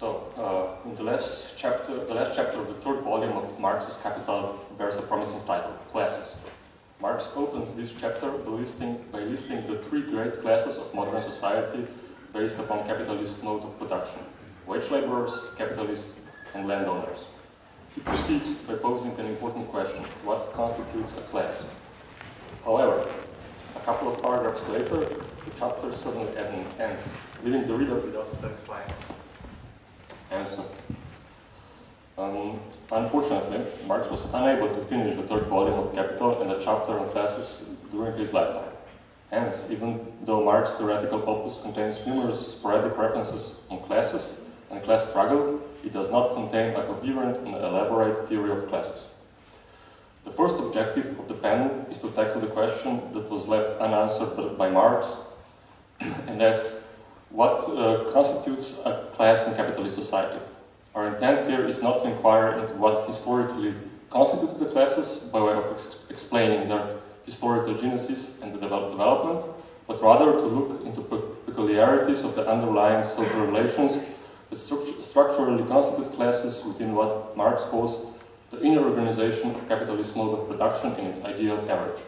So, uh, in the last chapter, the last chapter of the third volume of Marx's Capital bears a promising title, Classes. Marx opens this chapter by listing, by listing the three great classes of modern society based upon capitalist mode of production, wage laborers, capitalists, and landowners. He proceeds by posing an important question, what constitutes a class? However, a couple of paragraphs later, the chapter suddenly ends, leaving the reader without satisfying answer. Um, unfortunately, Marx was unable to finish the third volume of Capital and the chapter on classes during his lifetime. Hence, even though Marx's theoretical opus contains numerous sporadic references on classes and class struggle, it does not contain a coherent and elaborate theory of classes. The first objective of the panel is to tackle the question that was left unanswered by Marx and asks what uh, constitutes a class in capitalist society. Our intent here is not to inquire into what historically constituted the classes by way of ex explaining their historical genesis and the develop development, but rather to look into pe peculiarities of the underlying social relations that stru structurally constitute classes within what Marx calls the inner organization of capitalist mode of production in its ideal average.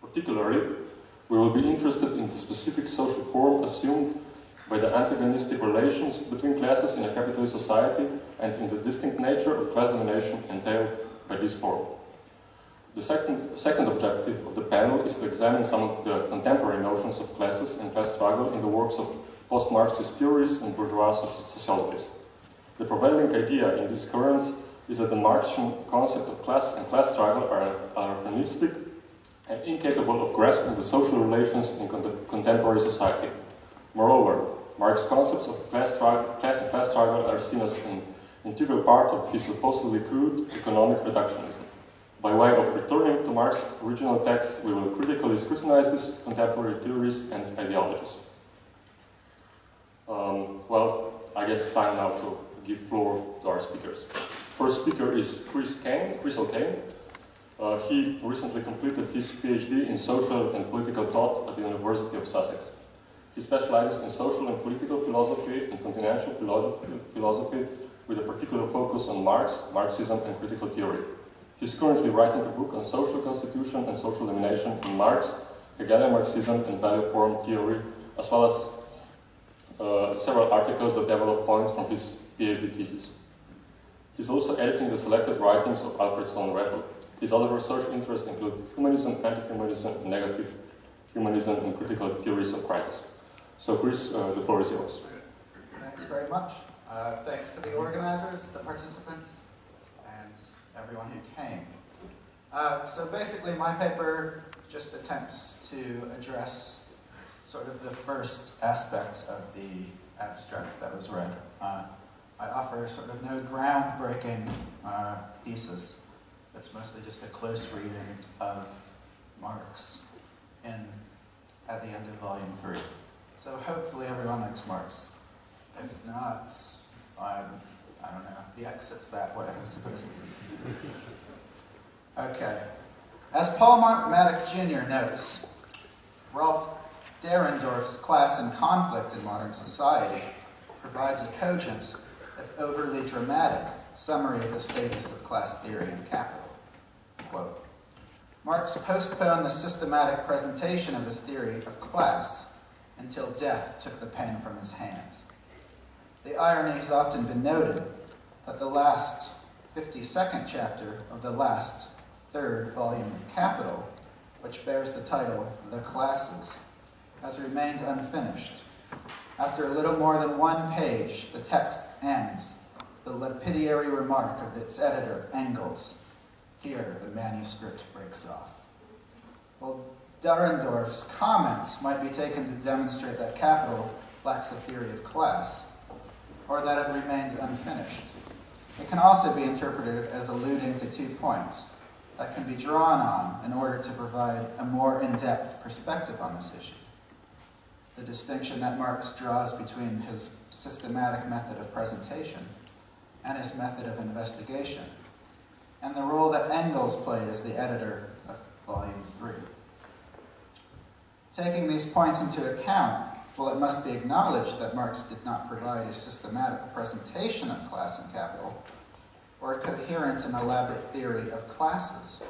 Particularly, we will be interested in the specific social form assumed by the antagonistic relations between classes in a capitalist society and in the distinct nature of class domination entailed by this form. The second, second objective of the panel is to examine some of the contemporary notions of classes and class struggle in the works of post-Marxist theorists and bourgeois sociologists. The prevailing idea in this currents is that the Marxian concept of class and class struggle are, anachronistic and incapable of grasping the social relations in contemporary society. Moreover, Marx's concepts of class, class and class struggle are seen as an integral part of his supposedly crude economic reductionism. By way of returning to Marx's original text, we will critically scrutinize these contemporary theories and ideologies. Um, well, I guess it's time now to give floor to our speakers. First speaker is Chris Kane, Chris O'Kane. Uh, he recently completed his PhD in social and political thought at the University of Sussex. He specializes in social and political philosophy and continental philosophy, with a particular focus on Marx, Marxism, and critical theory. He's currently writing a book on social constitution and social domination in Marx, Hegelian Marxism, and value form theory, as well as uh, several articles that develop points from his PhD thesis. He's also editing the selected writings of Alfred Sohn-Rethel. His other research interests include humanism, anti-humanism, negative humanism, and critical theories of crisis. So Chris, uh, the floor is yours. Thanks very much. Uh, thanks to the organizers, the participants, and everyone who came. Uh, so basically my paper just attempts to address sort of the first aspect of the abstract that was read. Uh, I offer sort of no groundbreaking uh, thesis. It's mostly just a close reading of Marx in, at the end of volume three. So hopefully everyone likes Marx. If not, I'm, I don't know, the exit's that way, I suppose. Okay. As Paul Mattick Jr. notes, Rolf Dahrendorf's Class and Conflict in Modern Society provides a cogent, if overly dramatic, summary of the status of class theory and capital. Quote, Marx postponed the systematic presentation of his theory of class until death took the pen from his hands. The irony has often been noted that the last 52nd chapter of the last third volume of Capital, which bears the title The Classes, has remained unfinished. After a little more than one page, the text ends, the lapidary remark of its editor, Engels. Here, the manuscript breaks off. Well, Dahrendorf's comments might be taken to demonstrate that capital lacks a theory of class, or that it remains unfinished. It can also be interpreted as alluding to two points that can be drawn on in order to provide a more in-depth perspective on this issue. The distinction that Marx draws between his systematic method of presentation and his method of investigation, and the role that Engels played as the editor of Volume 3. Taking these points into account, While it must be acknowledged that Marx did not provide a systematic presentation of class and capital, or a coherent and elaborate theory of classes,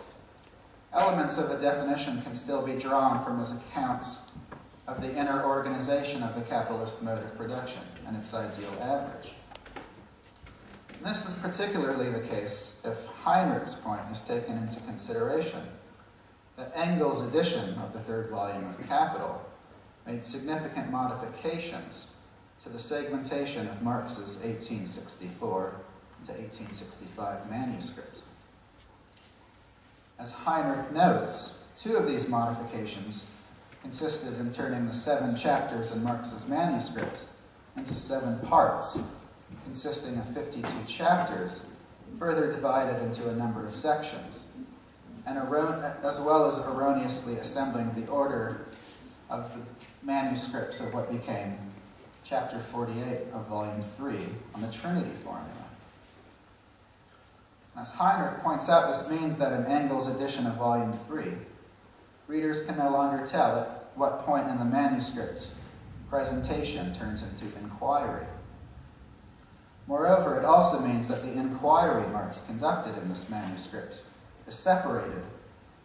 elements of a definition can still be drawn from his accounts of the inner organization of the capitalist mode of production and its ideal average. This is particularly the case if Heinrich's point is taken into consideration that Engels' edition of the third volume of Capital made significant modifications to the segmentation of Marx's 1864 to 1865 manuscript. As Heinrich notes, two of these modifications consisted in turning the seven chapters in Marx's manuscript into seven parts, consisting of 52 chapters, further divided into a number of sections, and as well as erroneously assembling the order of the manuscripts of what became chapter 48 of volume 3 on the Trinity formula. As Heinrich points out, this means that in Engels' edition of volume 3, readers can no longer tell at what point in the manuscript presentation turns into inquiry. Moreover, it also means that the inquiry Marx conducted in this manuscript is separated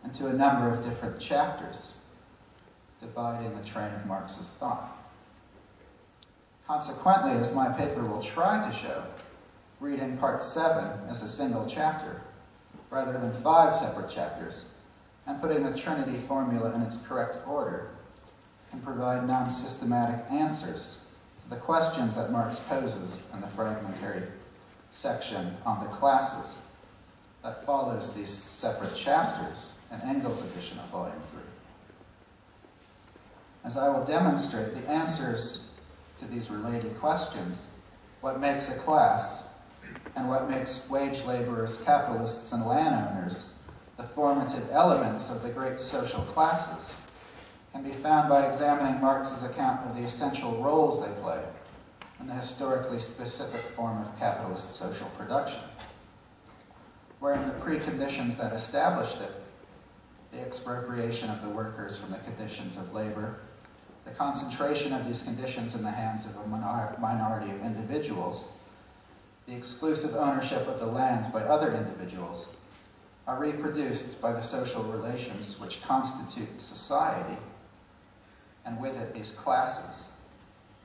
into a number of different chapters, dividing the train of Marx's thought. Consequently, as my paper will try to show, reading part 7 as a single chapter, rather than five separate chapters, and putting the Trinity formula in its correct order, can provide non-systematic answers to the questions that Marx poses in the fragmentary section on the classes that follows these separate chapters in Engels' edition of Volume 3. As I will demonstrate, the answers to these related questions, what makes a class, and what makes wage laborers, capitalists, and landowners the formative elements of the great social classes, can be found by examining Marx's account of the essential roles they play in the historically specific form of capitalist social production, wherein the preconditions that established it, the expropriation of the workers from the conditions of labor, the concentration of these conditions in the hands of a minority of individuals, the exclusive ownership of the lands by other individuals, are reproduced by the social relations which constitute society, and with it these classes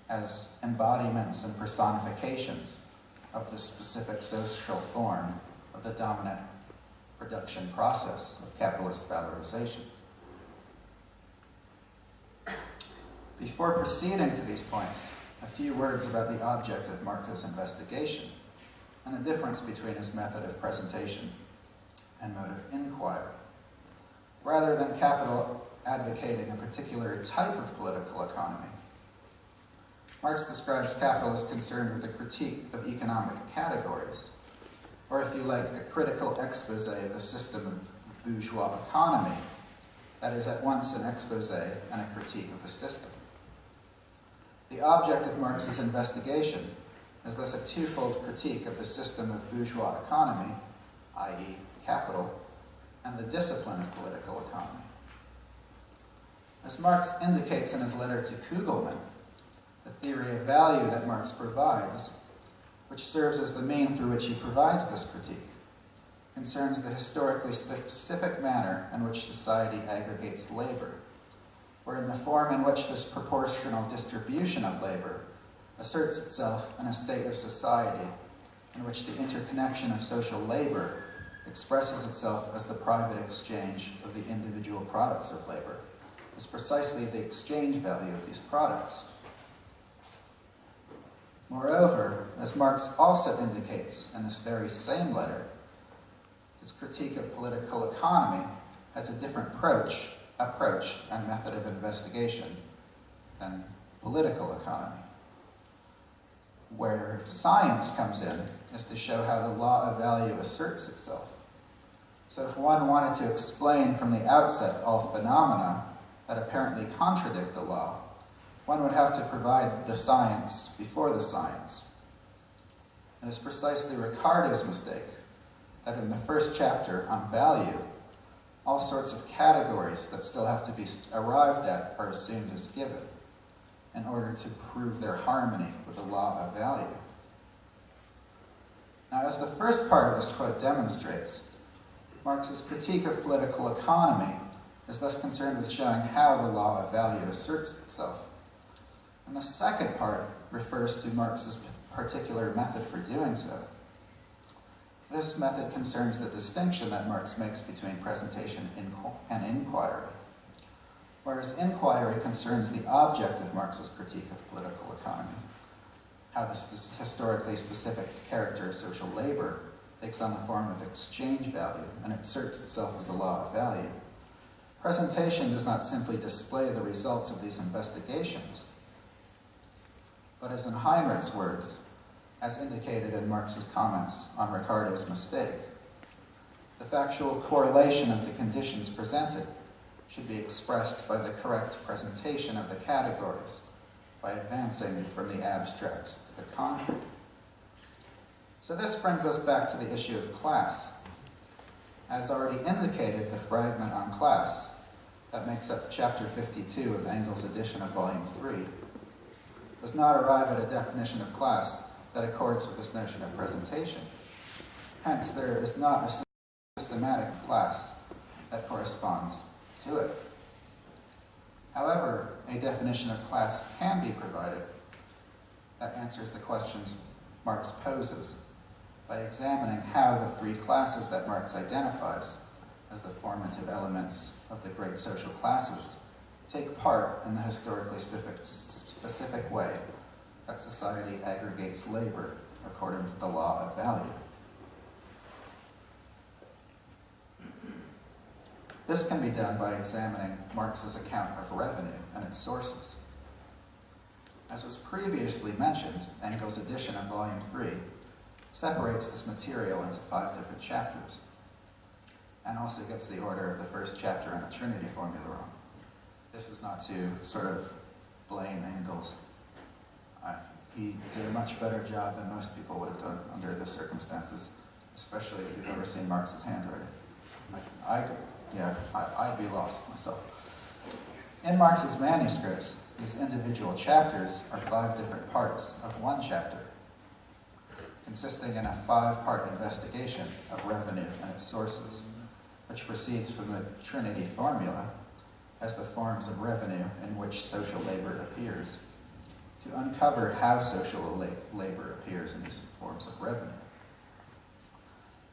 as embodiments and personifications of the specific social form the dominant production process of capitalist valorization. Before proceeding to these points, a few words about the object of Marx's investigation and the difference between his method of presentation and mode of inquiry. Rather than capital advocating a particular type of political economy, Marx describes capital as concerned with a critique of economic categories, or if you like, a critical expose of the system of bourgeois economy that is at once an expose and a critique of the system. The object of Marx's investigation is thus a twofold critique of the system of bourgeois economy, i.e., capital, and the discipline of political economy. As Marx indicates in his letter to Kugelmann, the theory of value that Marx provides, which serves as the main through which he provides this critique, concerns the historically specific manner in which society aggregates labor, or in the form in which this proportional distribution of labor asserts itself in a state of society in which the interconnection of social labor expresses itself as the private exchange of the individual products of labor, is precisely the exchange value of these products. Moreover, as Marx also indicates in this very same letter, his critique of political economy has a different approach, approach and method of investigation than political economy where science comes in is to show how the law of value asserts itself. So if one wanted to explain from the outset all phenomena that apparently contradict the law, one would have to provide the science before the science. And It is precisely Ricardo's mistake that in the first chapter on value, all sorts of categories that still have to be arrived at are assumed as given in order to prove their harmony with the law of value. Now, as the first part of this quote demonstrates, Marx's critique of political economy is thus concerned with showing how the law of value asserts itself. And the second part refers to Marx's particular method for doing so. This method concerns the distinction that Marx makes between presentation and inquiry, whereas inquiry concerns the object of Marx's critique of political economy, how this historically specific character of social labor takes on the form of exchange value and asserts itself as a law of value. Presentation does not simply display the results of these investigations, but as in Heinrich's words, as indicated in Marx's comments on Ricardo's mistake. The factual correlation of the conditions presented should be expressed by the correct presentation of the categories, by advancing from the abstracts to the concrete. So this brings us back to the issue of class. As already indicated, the fragment on class that makes up chapter 52 of Engels' edition of volume 3 does not arrive at a definition of class that accords with this notion of presentation. Hence, there is not a systematic class that corresponds to it. However, a definition of class can be provided that answers the questions Marx poses by examining how the three classes that Marx identifies as the formative elements of the great social classes take part in the historically specific, specific way that society aggregates labor according to the law of value. This can be done by examining Marx's account of revenue and its sources. As was previously mentioned, Engels' edition of Volume 3 separates this material into five different chapters, and also gets the order of the first chapter in the Trinity formula wrong. This is not to sort of blame Engels he did a much better job than most people would have done under the circumstances, especially if you've ever seen Marx's handwriting. I, I yeah, I, I'd be lost myself. In Marx's manuscripts, these individual chapters are five different parts of one chapter, consisting in a five-part investigation of revenue and its sources, which proceeds from the Trinity formula as the forms of revenue in which social labor appears to uncover how social labor appears in these forms of revenue.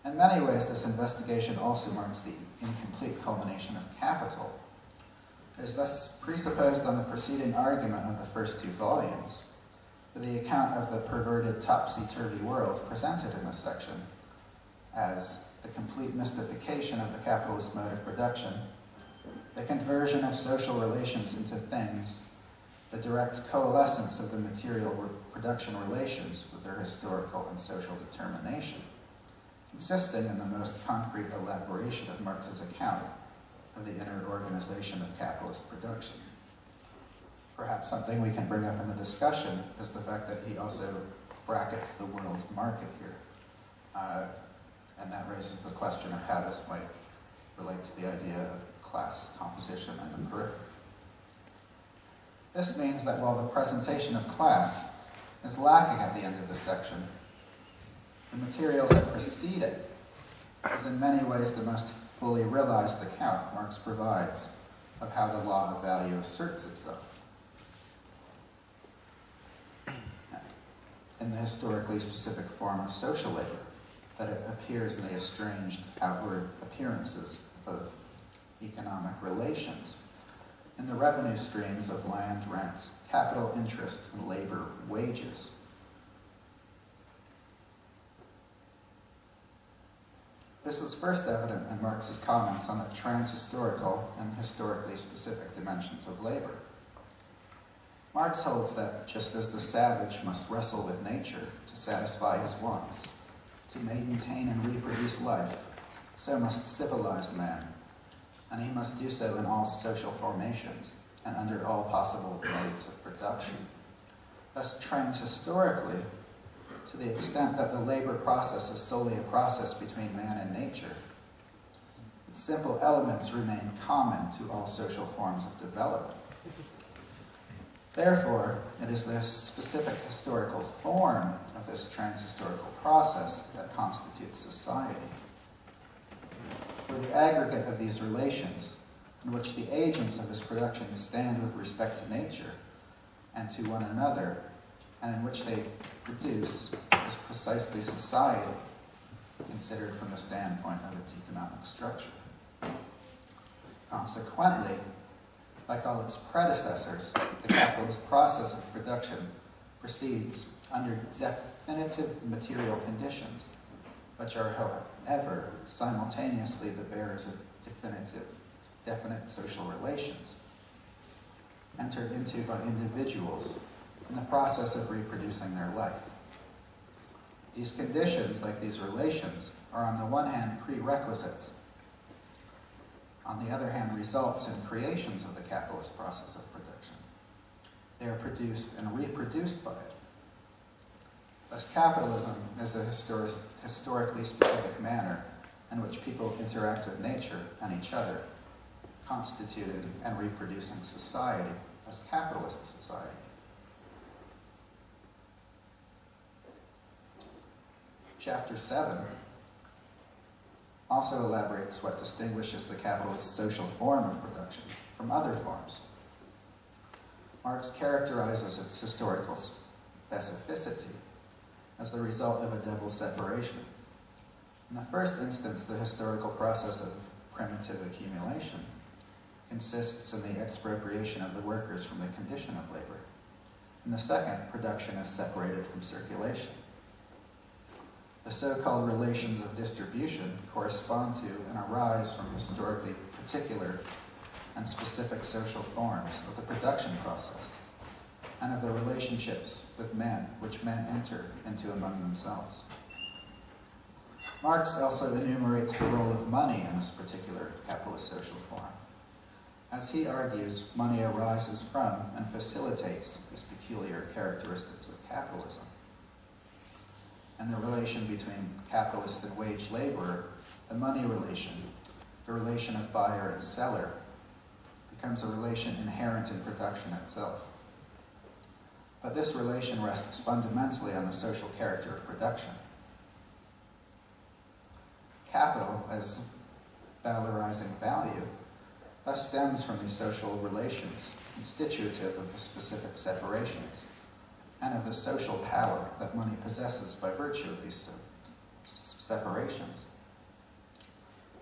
In many ways, this investigation also marks the incomplete culmination of capital. It is thus presupposed on the preceding argument of the first two volumes, the account of the perverted topsy-turvy world presented in this section as the complete mystification of the capitalist mode of production, the conversion of social relations into things the direct coalescence of the material production relations with their historical and social determination, consisting in the most concrete elaboration of Marx's account of the inner organization of capitalist production. Perhaps something we can bring up in the discussion is the fact that he also brackets the world market here. Uh, and that raises the question of how this might relate to the idea of class composition and the periphery. This means that while the presentation of class is lacking at the end of this section, the materials that precede it is in many ways the most fully realized account Marx provides of how the law of value asserts itself. In the historically specific form of social labor, that it appears in the estranged outward appearances of economic relations in the revenue streams of land rents, capital interest, and labor wages. This is first evident in Marx's comments on the transhistorical and historically specific dimensions of labor. Marx holds that just as the savage must wrestle with nature to satisfy his wants, to maintain and reproduce life, so must civilized man and he must do so in all social formations and under all possible modes of production. Thus, transhistorically, to the extent that the labor process is solely a process between man and nature, simple elements remain common to all social forms of development. Therefore, it is this specific historical form of this transhistorical process that constitutes society. For the aggregate of these relations, in which the agents of this production stand with respect to nature and to one another, and in which they produce, is precisely society, considered from the standpoint of its economic structure. Consequently, like all its predecessors, the capitalist process of production proceeds under definitive material conditions, which are, however, simultaneously the bearers of definitive, definite social relations, entered into by individuals in the process of reproducing their life. These conditions, like these relations, are on the one hand prerequisites on the other hand, results in creations of the capitalist process of production. They are produced and reproduced by it. Thus, capitalism is a histori historically specific manner in which people interact with nature and each other, constituting and reproducing society as capitalist society. Chapter 7 also elaborates what distinguishes the capitalist social form of production from other forms. Marx characterizes its historical specificity as the result of a double separation. In the first instance, the historical process of primitive accumulation consists in the expropriation of the workers from the condition of labor. In the second, production is separated from circulation. The so-called relations of distribution correspond to and arise from historically particular and specific social forms of the production process and of the relationships with men which men enter into among themselves. Marx also enumerates the role of money in this particular capitalist social form. As he argues, money arises from and facilitates these peculiar characteristics of capitalism and the relation between capitalist and wage laborer, the money relation, the relation of buyer and seller, becomes a relation inherent in production itself. But this relation rests fundamentally on the social character of production. Capital, as valorizing value, thus stems from these social relations, constitutive of the specific separations and of the social power that money possesses by virtue of these separations.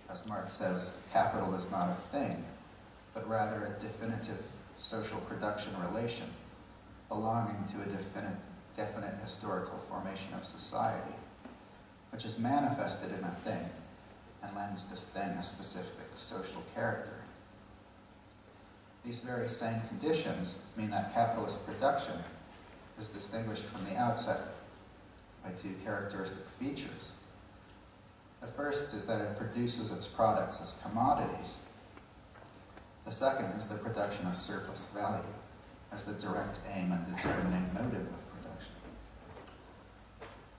As Marx says, capital is not a thing, but rather a definitive social production relation belonging to a definite, definite historical formation of society, which is manifested in a thing and lends this thing a specific social character. These very same conditions mean that capitalist production is distinguished from the outset by two characteristic features. The first is that it produces its products as commodities. The second is the production of surplus value as the direct aim and determining motive of production.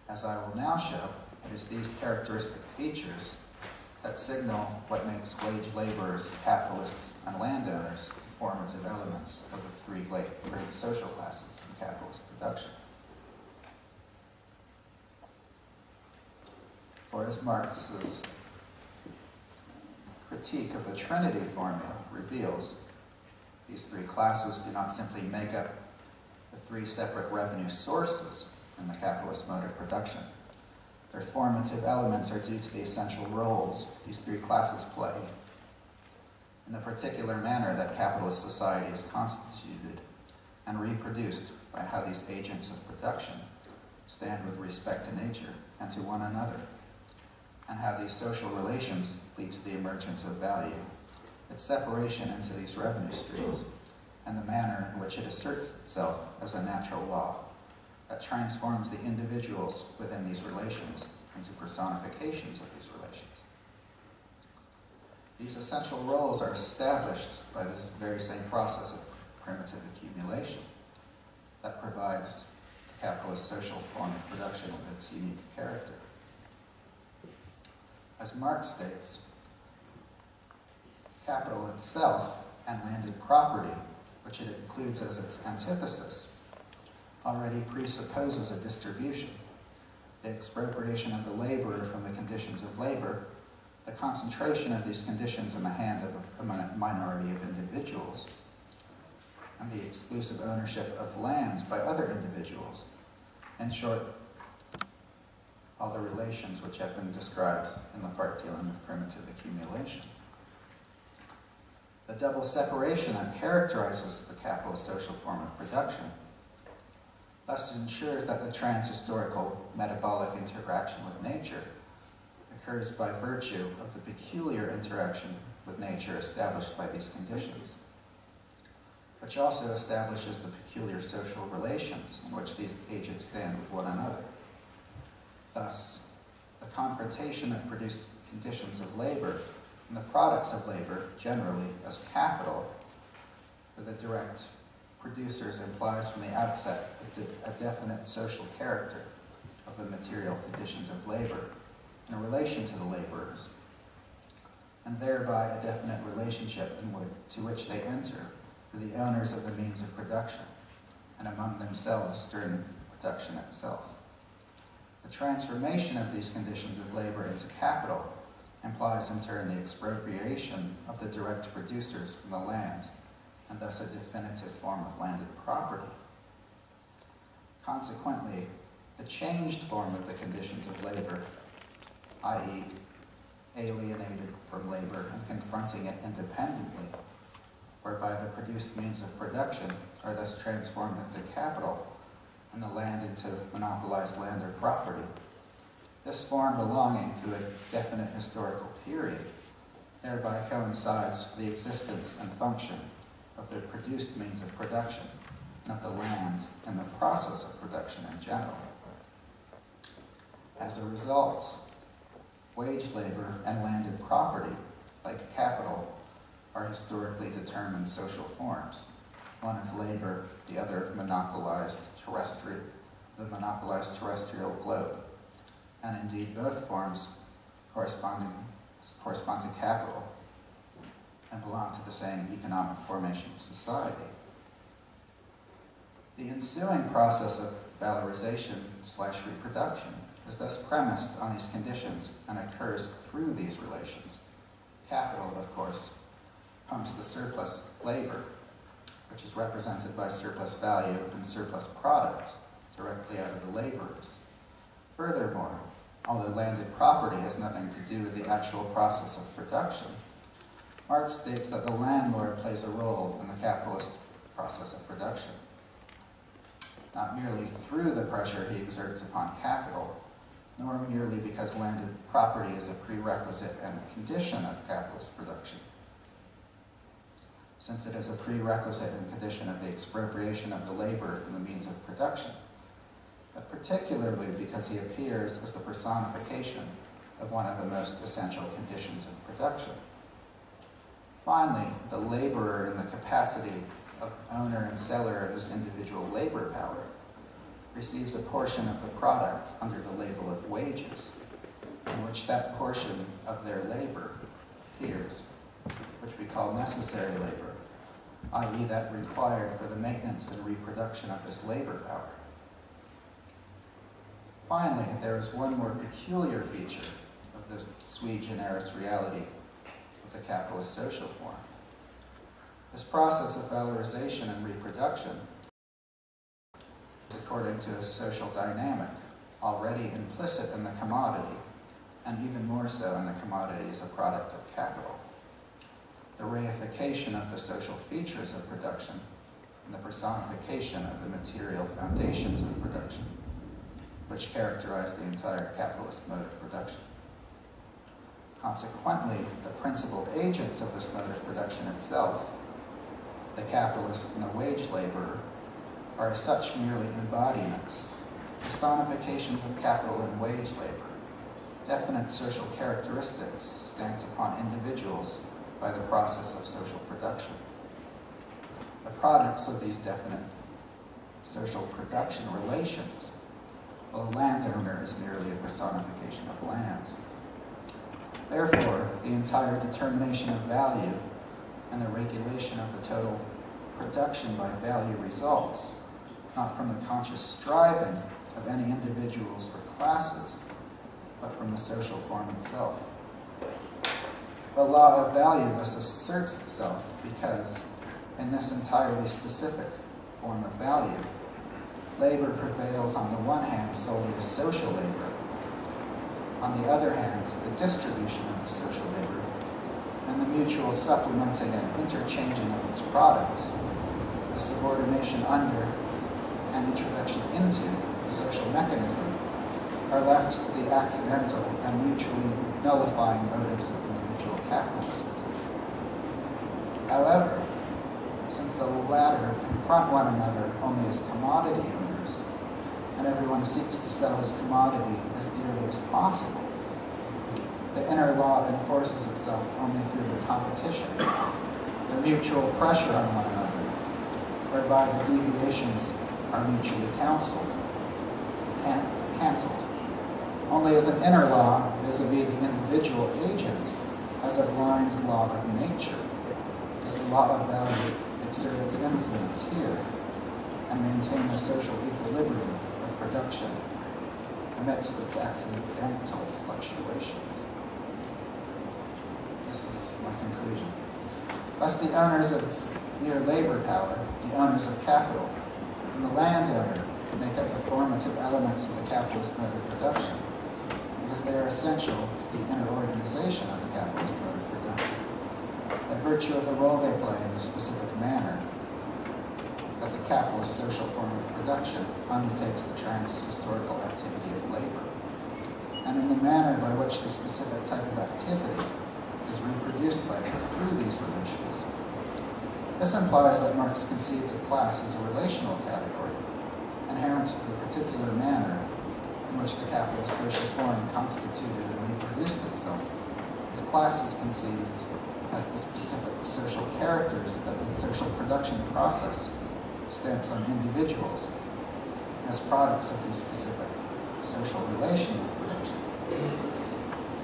As I will now show, it is these characteristic features that signal what makes wage laborers, capitalists, and landowners formative elements of the three great, social classes in capitalist production. For as Marx's critique of the Trinity formula reveals, these three classes do not simply make up the three separate revenue sources in the capitalist mode of production. Their formative elements are due to the essential roles these three classes play in the particular manner that capitalist society is constituted and reproduced by how these agents of production stand with respect to nature and to one another, and how these social relations lead to the emergence of value, its separation into these revenue streams, and the manner in which it asserts itself as a natural law that transforms the individuals within these relations into personifications of these relations. These essential roles are established by this very same process of primitive accumulation that provides the capitalist social form of production with its unique character. As Marx states, capital itself and landed property, which it includes as its antithesis, already presupposes a distribution, the expropriation of the laborer from the conditions of labor, the concentration of these conditions in the hand of a minority of individuals, and the exclusive ownership of lands by other individuals. In short, all the relations which have been described in the part dealing with primitive accumulation. The double separation that characterizes the capitalist social form of production thus it ensures that the transhistorical metabolic interaction with nature occurs by virtue of the peculiar interaction with nature established by these conditions, which also establishes the peculiar social relations in which these agents stand with one another. Thus, the confrontation of produced conditions of labor and the products of labor generally as capital for the direct producers implies from the outset a, de- a definite social character of the material conditions of labor in relation to the laborers, and thereby a definite relationship to which they enter for the owners of the means of production and among themselves during production itself. The transformation of these conditions of labor into capital implies in turn the expropriation of the direct producers from the land and thus a definitive form of landed property. Consequently, the changed form of the conditions of labor, i.e., alienated from labor and confronting it independently, whereby the produced means of production are thus transformed into capital and the land into monopolized land or property. This form belonging to a definite historical period thereby coincides with the existence and function of the produced means of production and of the land and the process of production in general. As a result, wage labor and landed property, like capital, are historically determined social forms, one of labor, the other of monopolized terrestrial, the monopolized terrestrial globe, and indeed both forms corresponding, correspond to capital and belong to the same economic formation of society. The ensuing process of valorization slash reproduction is thus premised on these conditions and occurs through these relations. Capital, of course, pumps the surplus labor, which is represented by surplus value and surplus product directly out of the laborers. Furthermore, although landed property has nothing to do with the actual process of production, Marx states that the landlord plays a role in the capitalist process of production, not merely through the pressure he exerts upon capital, nor merely because landed property is a prerequisite and condition of capitalist production. Since it is a prerequisite and condition of the expropriation of the labor from the means of production, but particularly because he appears as the personification of one of the most essential conditions of production. Finally, the laborer in the capacity of owner and seller of his individual labor power receives a portion of the product under the label of wages, in which that portion of their labor appears, which we call necessary labor, i.e. that required for the maintenance and reproduction of this labor power. Finally, there is one more peculiar feature of the sui generis reality of the capitalist social form. This process of valorization and reproduction is according to a social dynamic already implicit in the commodity, and even more so in the commodity as a product of capital. The reification of the social features of production and the personification of the material foundations of production, which characterize the entire capitalist mode of production. Consequently, the principal agents of this mode of production itself, the capitalist and the wage laborer, are as such merely embodiments, personifications of capital and wage labor, definite social characteristics stamped upon individuals by the process of social production. The products of these definite social production relations, a landowner is merely a personification of land. Therefore, the entire determination of value and the regulation of the total production by value results, not from the conscious striving of any individuals or classes, but from the social form itself. The law of value thus asserts itself because, in this entirely specific form of value, labor prevails on the one hand solely as social labor, on the other hand, the distribution of the social labor, and the mutual supplementing and interchanging of its products, the subordination under and introduction into the social mechanism, are left to the accidental and mutually nullifying motives of individual capitalists. However, since the latter confront one another only as commodity and everyone seeks to sell his commodity as dearly as possible, the inner law enforces itself only through the competition, the mutual pressure on one another, whereby the deviations are mutually counseled, and cancelled. Only as an inner law vis-a-vis the individual agents, as a blind law of nature, does the law of value exert its influence here and maintain the social equilibrium production amidst its accidental fluctuations. This is my conclusion. Thus, the owners of mere labor power, the owners of capital, and the landowner make up the formative elements of the capitalist mode of production because they are essential to the inner organization of the capitalist mode of production by virtue of the role they play in the specific manner that the capitalist social form of production undertakes the trans-historical activity of labor, and in the manner by which the specific type of activity is reproduced by it through these relations. This implies that Marx conceived of class as a relational category, inherent to the particular manner in which the capitalist social form constituted and reproduced itself. The class is conceived as the specific social characters that the social production process stamps on individuals as products of the specific social relation of production.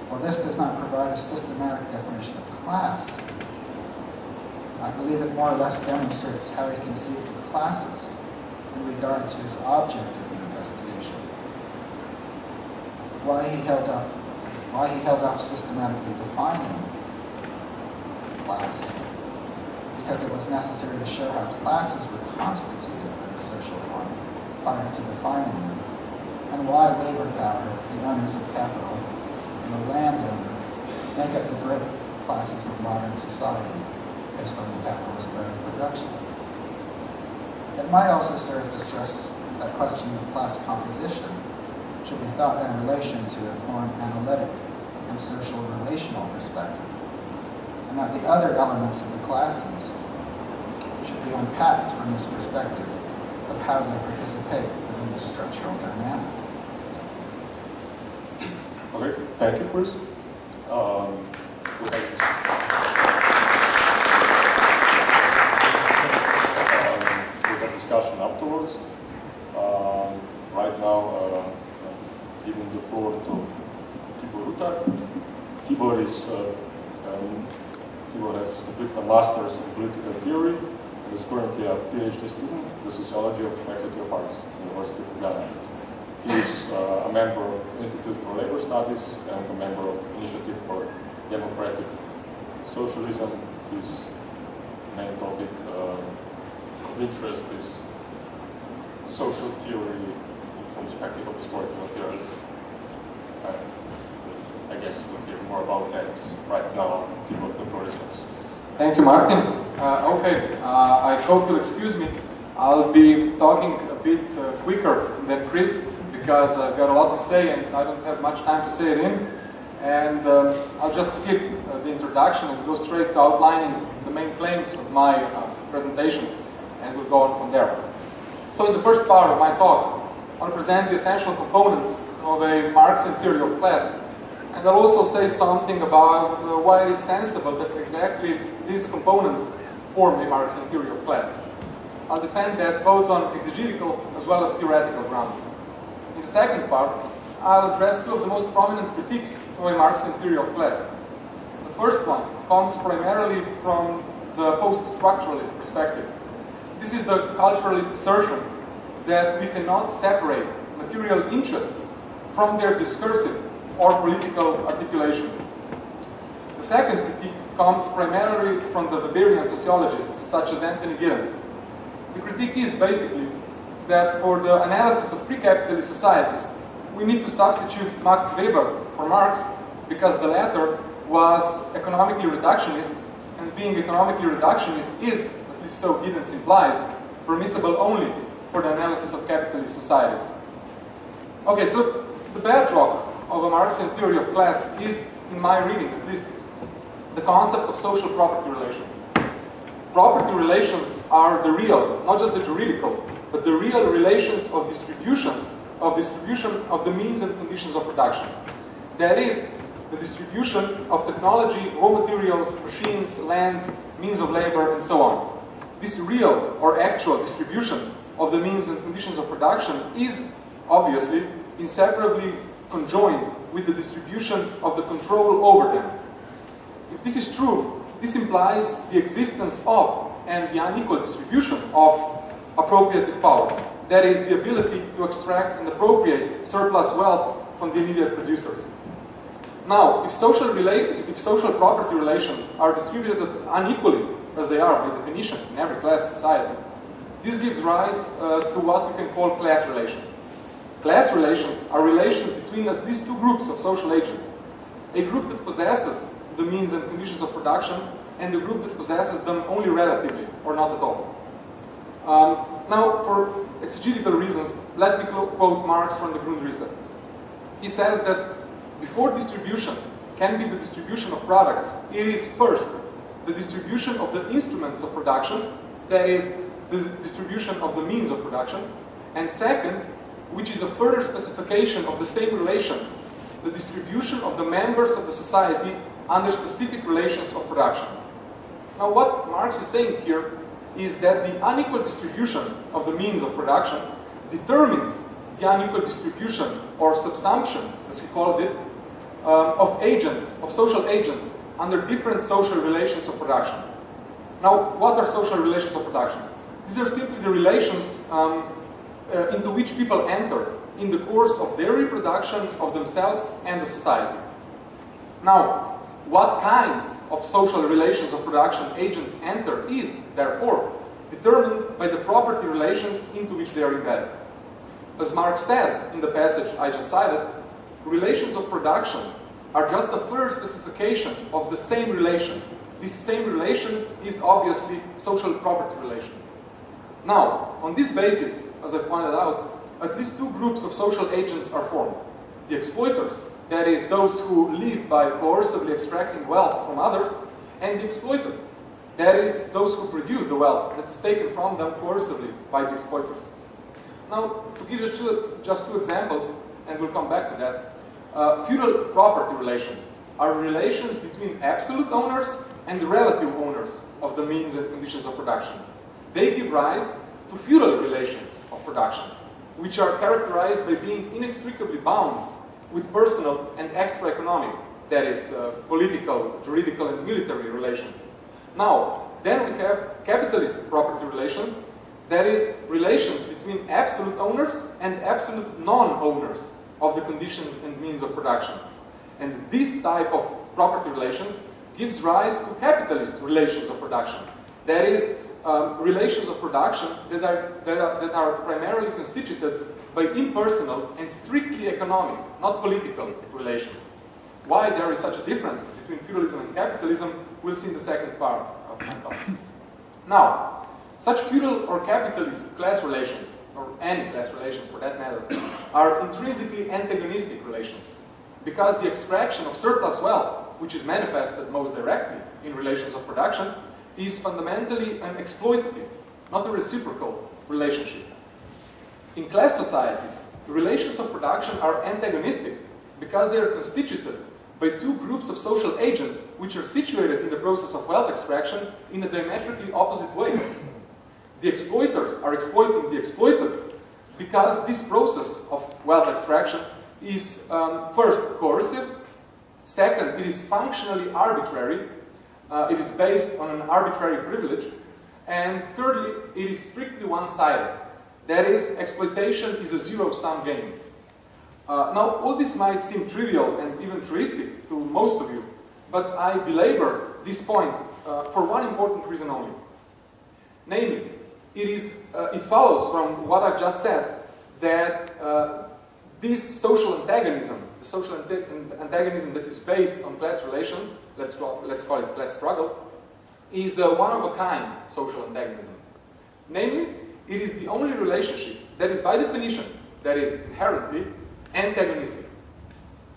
While this does not provide a systematic definition of class, I believe it more or less demonstrates how he conceived of classes in regard to his object of investigation. Why he held up, why he held off systematically defining class, because it was necessary to show how classes were constituted by the social form prior to defining them, and why labor power, the owners of capital, and the landowner make up the great classes of modern society based on the capitalist mode of production. It might also serve to stress that question of class composition should be thought in relation to a form analytic and social relational perspective, that the other elements of the classes should be unpacked from this perspective of how they participate within the structural dynamic. Okay, thank you, Chris. Um, um, discussion afterwards. Um, right now, uh, giving the floor to Tibor Rutar. Tibor is uh, um, Tibor has completed a master's in political theory and is currently a PhD student in the sociology of faculty of arts, University of Ljubljana. He is uh, a member of Institute for Labor Studies and a member of Initiative for Democratic Socialism. His main topic uh, of interest is social theory from the perspective of historical materialism. I guess we'll hear more about that right now. People, the floor is yours. Thank you, Martin. Uh, okay, uh, I hope you'll excuse me. I'll be talking a bit uh, quicker than Chris because I've got a lot to say and I don't have much time to say it in. And um, I'll just skip uh, the introduction and go straight to outlining the main claims of my uh, presentation and we'll go on from there. So in the first part of my talk, I'll present the essential components of a Marxian theory of class and I'll also say something about uh, why it is sensible that exactly these components form a Marxian theory of class. I'll defend that both on exegetical as well as theoretical grounds. In the second part, I'll address two of the most prominent critiques of a Marxian theory of class. The first one comes primarily from the post-structuralist perspective, This is the culturalist assertion that we cannot separate material interests from their discursive or political articulation. The second critique comes primarily from the Weberian sociologists such as Anthony Giddens. The critique is basically that for the analysis of pre-capitalist societies, we need to substitute Max Weber for Marx because the latter was economically reductionist, and being economically reductionist is, at least so Giddens implies, permissible only for the analysis of capitalist societies. Okay, so the bedrock of a Marxian theory of class is, in my reading at least, the concept of social property relations. Property relations are the real, not just the juridical, but the real relations of distributions, of distribution of the means and conditions of production. That is, the distribution of technology, raw materials, machines, land, means of labor, and so on. This real or actual distribution of the means and conditions of production is obviously inseparably conjoined with the distribution of the control over them. If this is true, this implies the existence of and the unequal distribution of appropriative power. That is, the ability to extract and appropriate surplus wealth from the immediate producers. Now, if social, if social property relations are distributed unequally, as they are by definition in every class society, this gives rise uh, to what we can call class relations. Class relations are relations between at least two groups of social agents. A group that possesses the means and conditions of production, and a group that possesses them only relatively, or not at all. Um, now, for exegetical reasons, let me quote Marx from the Grundrisse. He says that before distribution can be the distribution of products, it is first the distribution of the instruments of production, that is, the distribution of the means of production, and second, which is a further specification of the same relation, the distribution of the members of the society under specific relations of production. Now what Marx is saying here is that the unequal distribution of the means of production determines the unequal distribution or subsumption, as he calls it, um, of agents, of social agents, under different social relations of production. Now, what are social relations of production? These are simply the relations um, uh, into which people enter in the course of their reproduction of themselves and the society. Now, what kinds of social relations of production agents enter is, therefore, determined by the property relations into which they are embedded. As Marx says in the passage I just cited, relations of production are just a further specification of the same relation. This same relation is obviously social property relation. Now, on this basis, as I pointed out, at least two groups of social agents are formed. The exploiters, that is, those who live by coercively extracting wealth from others, and the exploited, that is, those who produce the wealth that is taken from them coercively by the exploiters. Now, to give you two, just two examples, and we'll come back to that, uh, feudal property relations are relations between absolute owners and relative owners of the means and conditions of production. They give rise to feudal relations production, which are characterized by being inextricably bound with personal and extra-economic, that is, uh, political, juridical, and military relations. Now, then we have capitalist property relations, that is, relations between absolute owners and absolute non-owners of the conditions and means of production. And this type of property relations gives rise to capitalist relations of production. That is, um, relations of production that are, that, are, that are primarily constituted by impersonal and strictly economic, not political relations. Why there is such a difference between feudalism and capitalism, we'll see in the second part of my talk. Now, such feudal or capitalist class relations, or any class relations for that matter, are intrinsically antagonistic relations because the extraction of surplus wealth, which is manifested most directly in relations of production, is fundamentally an exploitative, not a reciprocal relationship. In class societies, relations of production are antagonistic because they are constituted by two groups of social agents which are situated in the process of wealth extraction in a diametrically opposite way. The exploiters are exploiting the exploited because this process of wealth extraction is um, first coercive, second it is functionally arbitrary, uh, it is based on an arbitrary privilege, And thirdly, it is strictly one-sided. That is, exploitation is a zero-sum game. Uh, now, all this might seem trivial and even truistic to most of you, but I belabor this point uh, for one important reason only. Namely, it, is, uh, it follows from what I've just said that uh, this social antagonism, the social antagonism that is based on class relations, let's call, let's call it class struggle, is a one-of-a-kind social antagonism. Namely, it is the only relationship that is by definition, that is inherently, antagonistic.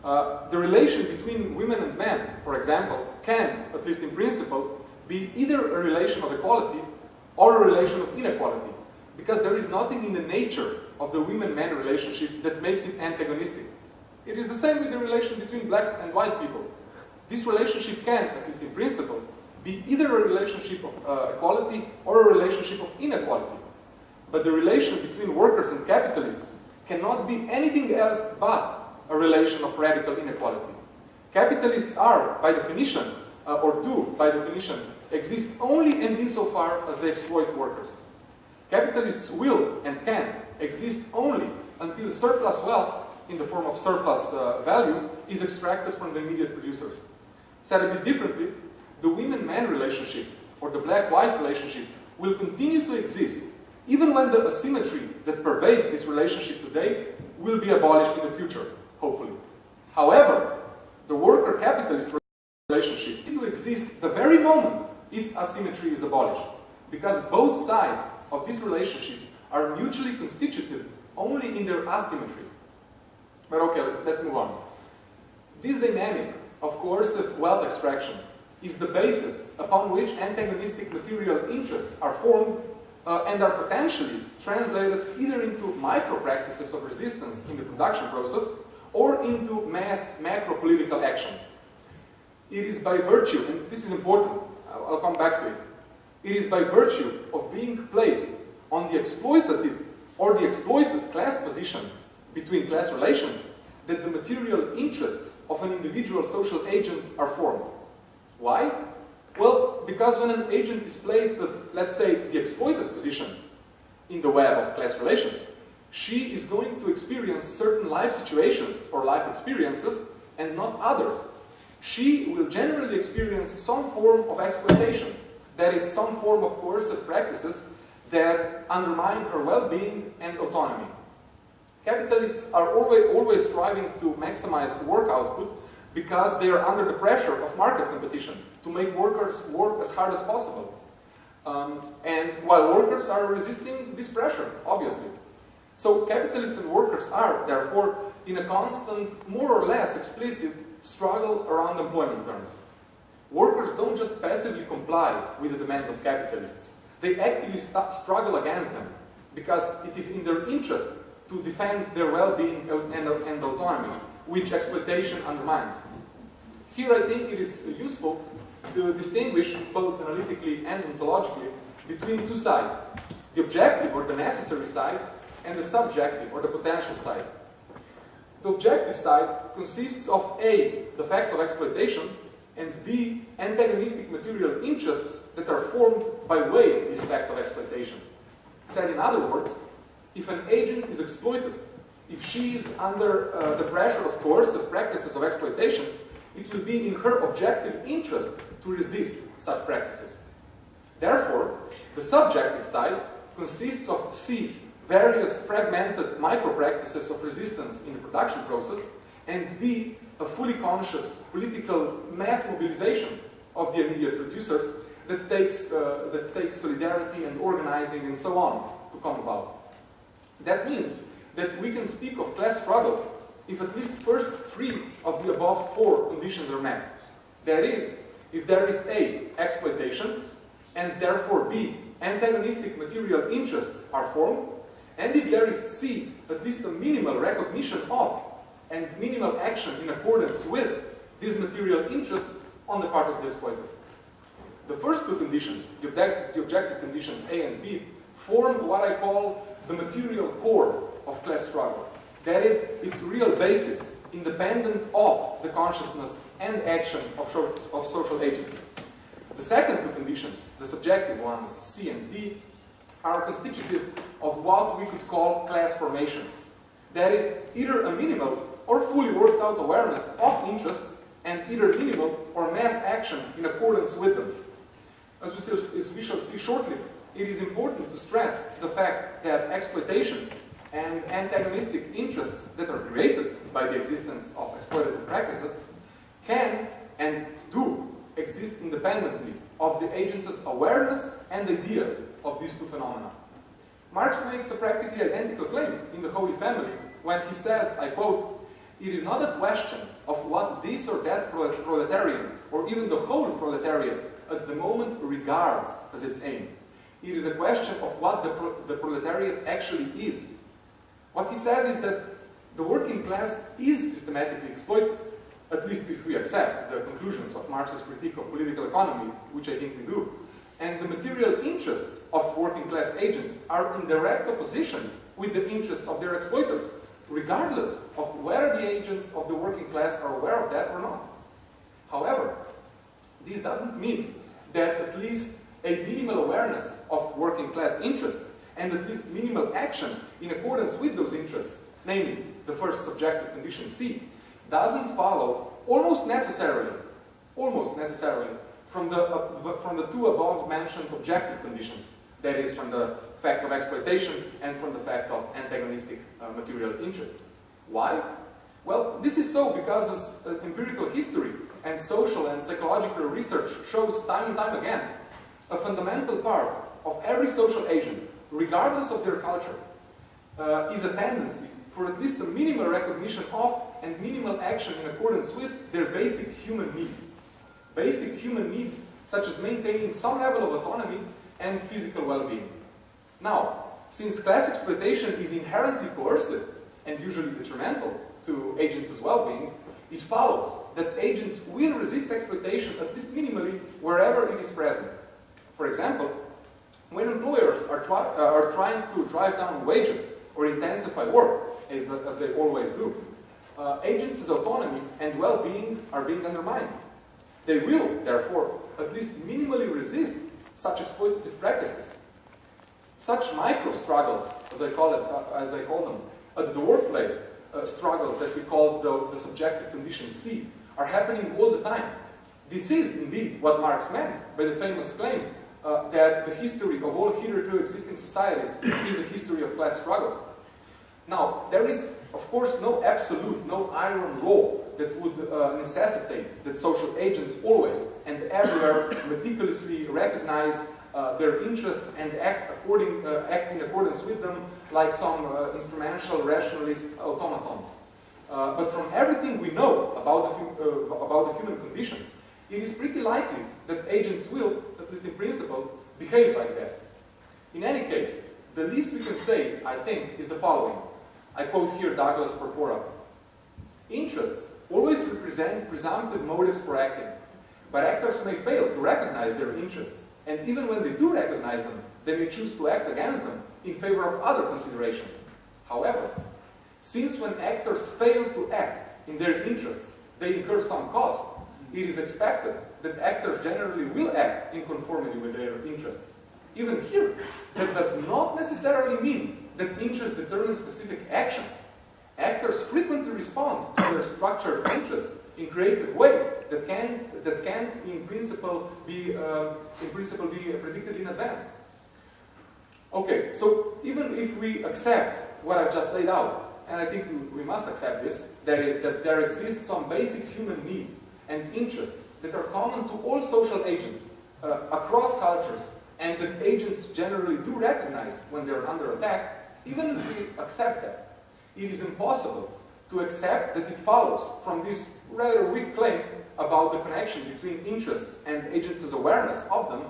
Uh, the relation between women and men, for example, can, at least in principle, be either a relation of equality or a relation of inequality, because there is nothing in the nature of the women-man relationship that makes it antagonistic. It is the same with the relation between black and white people. This relationship can, at least in principle, be either a relationship of uh, equality or a relationship of inequality. But the relation between workers and capitalists cannot be anything else but a relation of radical inequality. Capitalists are, by definition, uh, or do, by definition, exist only and insofar as they exploit workers. Capitalists will and can exist only until surplus wealth, in the form of surplus uh, value, is extracted from the immediate producers. Said a bit differently, the women-man relationship, or the black-white relationship, will continue to exist even when the asymmetry that pervades this relationship today will be abolished in the future, hopefully. However, the worker-capitalist relationship to exist the very moment its asymmetry is abolished, because both sides of this relationship are mutually constitutive only in their asymmetry. But okay, let's, let's move on. This dynamic of coercive wealth extraction is the basis upon which antagonistic material interests are formed uh, and are potentially translated either into micro-practices of resistance in the production process or into mass macro-political action. It is by virtue, and this is important, I'll come back to it, it is by virtue of being placed on the exploitative or the exploited class position between class relations that the material interests of an individual social agent are formed. Why? Well, because when an agent is placed at, let's say, the exploited position in the web of class relations, she is going to experience certain life situations or life experiences and not others. She will generally experience some form of exploitation, that is, some form of coercive practices that undermine her well-being and autonomy. Capitalists are always, always striving to maximize work output because they are under the pressure of market competition to make workers work as hard as possible. Um, and while workers are resisting this pressure, obviously. So capitalists and workers are, therefore, in a constant, more or less explicit struggle around employment terms. Workers don't just passively comply with the demands of capitalists. They actively struggle against them because it is in their interest to defend their well-being and, and autonomy, which exploitation undermines. Here I think it is useful to distinguish both analytically and ontologically between two sides, the objective or the necessary side and the subjective or the potential side. The objective side consists of A, the fact of exploitation, and B, antagonistic material interests that are formed by way of this fact of exploitation. Said in other words, if an agent is exploited, if she is under uh, the pressure of coercive practices of exploitation, it will be in her objective interest to resist such practices. Therefore, the subjective side consists of C, various fragmented micro-practices of resistance in the production process, and D, a fully conscious political mass mobilization of the immediate producers that takes, uh, that takes solidarity and organizing and so on to come about. That means that we can speak of class struggle if at least first three of the above four conditions are met. That is, if there is A, exploitation, and therefore B, antagonistic material interests are formed, and if there is C, at least a minimal recognition of and minimal action in accordance with these material interests on the part of the exploiter. The first two conditions, the, object, the objective conditions A and B, form what I call the material core of class struggle. That is, its real basis, independent of the consciousness and action of, of social agents. The second two conditions, the subjective ones, C and D, are constitutive of what we could call class formation. That is, either a minimal or fully worked out awareness of interests and either minimal or mass action in accordance with them. As we, see, as we shall see shortly, it is important to stress the fact that exploitation and antagonistic interests that are created by the existence of exploitative practices can and do exist independently of the agent's awareness and ideas of these two phenomena. Marx makes a practically identical claim in The Holy Family when he says, I quote, it is not a question of what this or that proletarian, or even the whole proletariat, at the moment regards as its aim. It is a question of what the, pro the proletariat actually is. What he says is that the working class is systematically exploited, at least if we accept the conclusions of Marx's critique of political economy, which I think we do. And the material interests of working class agents are in direct opposition with the interests of their exploiters, regardless of whether the agents of the working class are aware of that or not. However, this doesn't mean that at least a minimal awareness of working class interests and at least minimal action in accordance with those interests, namely the first subjective condition C, doesn't follow almost necessarily, almost necessarily from the, uh, from the two above mentioned objective conditions, that is from the fact of exploitation and from the fact of antagonistic uh, material interests. Why? Well, this is so because uh, empirical history and social and psychological research shows time and time again a fundamental part of every social agent, regardless of their culture, uh, is a tendency for at least a minimal recognition of and minimal action in accordance with their basic human needs. Basic human needs such as maintaining some level of autonomy and physical well-being. Now, since class exploitation is inherently coercive and usually detrimental to agents' well-being, it follows that agents will resist exploitation at least minimally wherever it is present. For example, when employers are, try, uh, are trying to drive down wages or intensify work, as, the, as they always do, uh, agents' autonomy and well-being are being undermined. They will, therefore, at least minimally resist such exploitative practices. Such micro struggles, as I call it, uh, as I call them, at the workplace, uh, struggles that we call the, the subjective condition C, are happening all the time. This is indeed what Marx meant by the famous claim uh, that the history of all hitherto existing societies is the history of class struggles. Now, there is, of course, no absolute, no iron law that would uh, necessitate that social agents always and everywhere meticulously recognize uh, their interests and act, according, uh, act in accordance with them like some uh, instrumental rationalist automatons. Uh, but from everything we know about the, uh, about the human condition, it is pretty likely that agents will, at least in principle, behave like that. In any case, the least we can say, I think, is the following. I quote here Douglas Porpora. Interests always represent presumptive motives for acting, but actors may fail to recognize their interests, and even when they do recognize them, they may choose to act against them in favor of other considerations. However, since when actors fail to act in their interests, they incur some cost, it is expected that actors generally will act in conformity with their interests. Even here, that does not necessarily mean that interest determines specific actions. Actors frequently respond to their structured interests in creative ways that can that can't in principle be uh, in principle be predicted in advance. Okay, so even if we accept what I've just laid out, and I think we must accept this, that is that there exist some basic human needs and interests that are common to all social agents uh, across cultures and that agents generally do recognize when they're under attack, even if we accept that, it is impossible to accept that it follows from this rather weak claim about the connection between interests and agents' awareness of them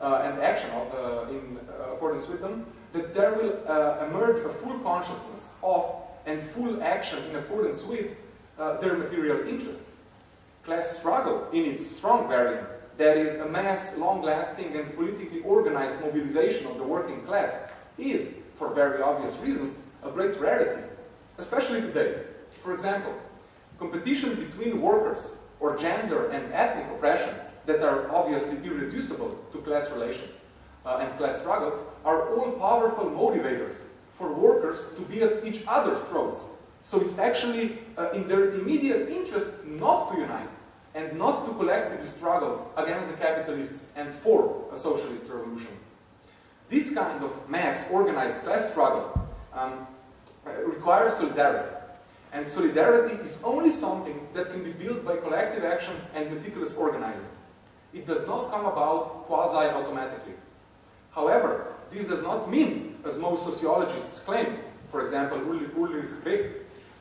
and action uh, in uh, accordance with them, that there will uh, emerge a full consciousness of and full action in accordance with uh, their material interests class struggle in its strong variant, that is a mass, long-lasting and politically organized mobilization of the working class, is, for very obvious reasons, a great rarity, especially today. For example, competition between workers or gender and ethnic oppression that are obviously irreducible to class relations uh, and class struggle are all powerful motivators for workers to be at each other's throats. So it's actually uh, in their immediate interest not to unite and not to collectively struggle against the capitalists and for a socialist revolution. This kind of mass organized class struggle um, requires solidarity. And solidarity is only something that can be built by collective action and meticulous organizing. It does not come about quasi-automatically. However, this does not mean, as most sociologists claim, for example, Ulrich Beck,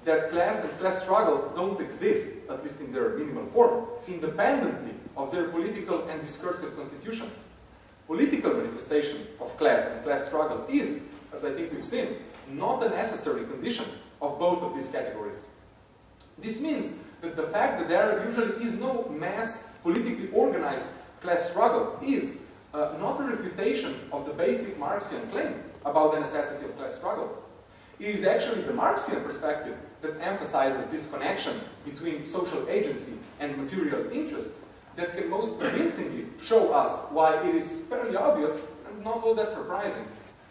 that class and class struggle don't exist, at least in their minimal form, independently of their political and discursive constitution. Political manifestation of class and class struggle is, as I think we've seen, not a necessary condition of both of these categories. This means that the fact that there usually is no mass politically organized class struggle is uh, not a refutation of the basic Marxian claim about the necessity of class struggle. It is actually the Marxian perspective that emphasizes this connection between social agency and material interests that can most convincingly show us why it is fairly obvious and not all that surprising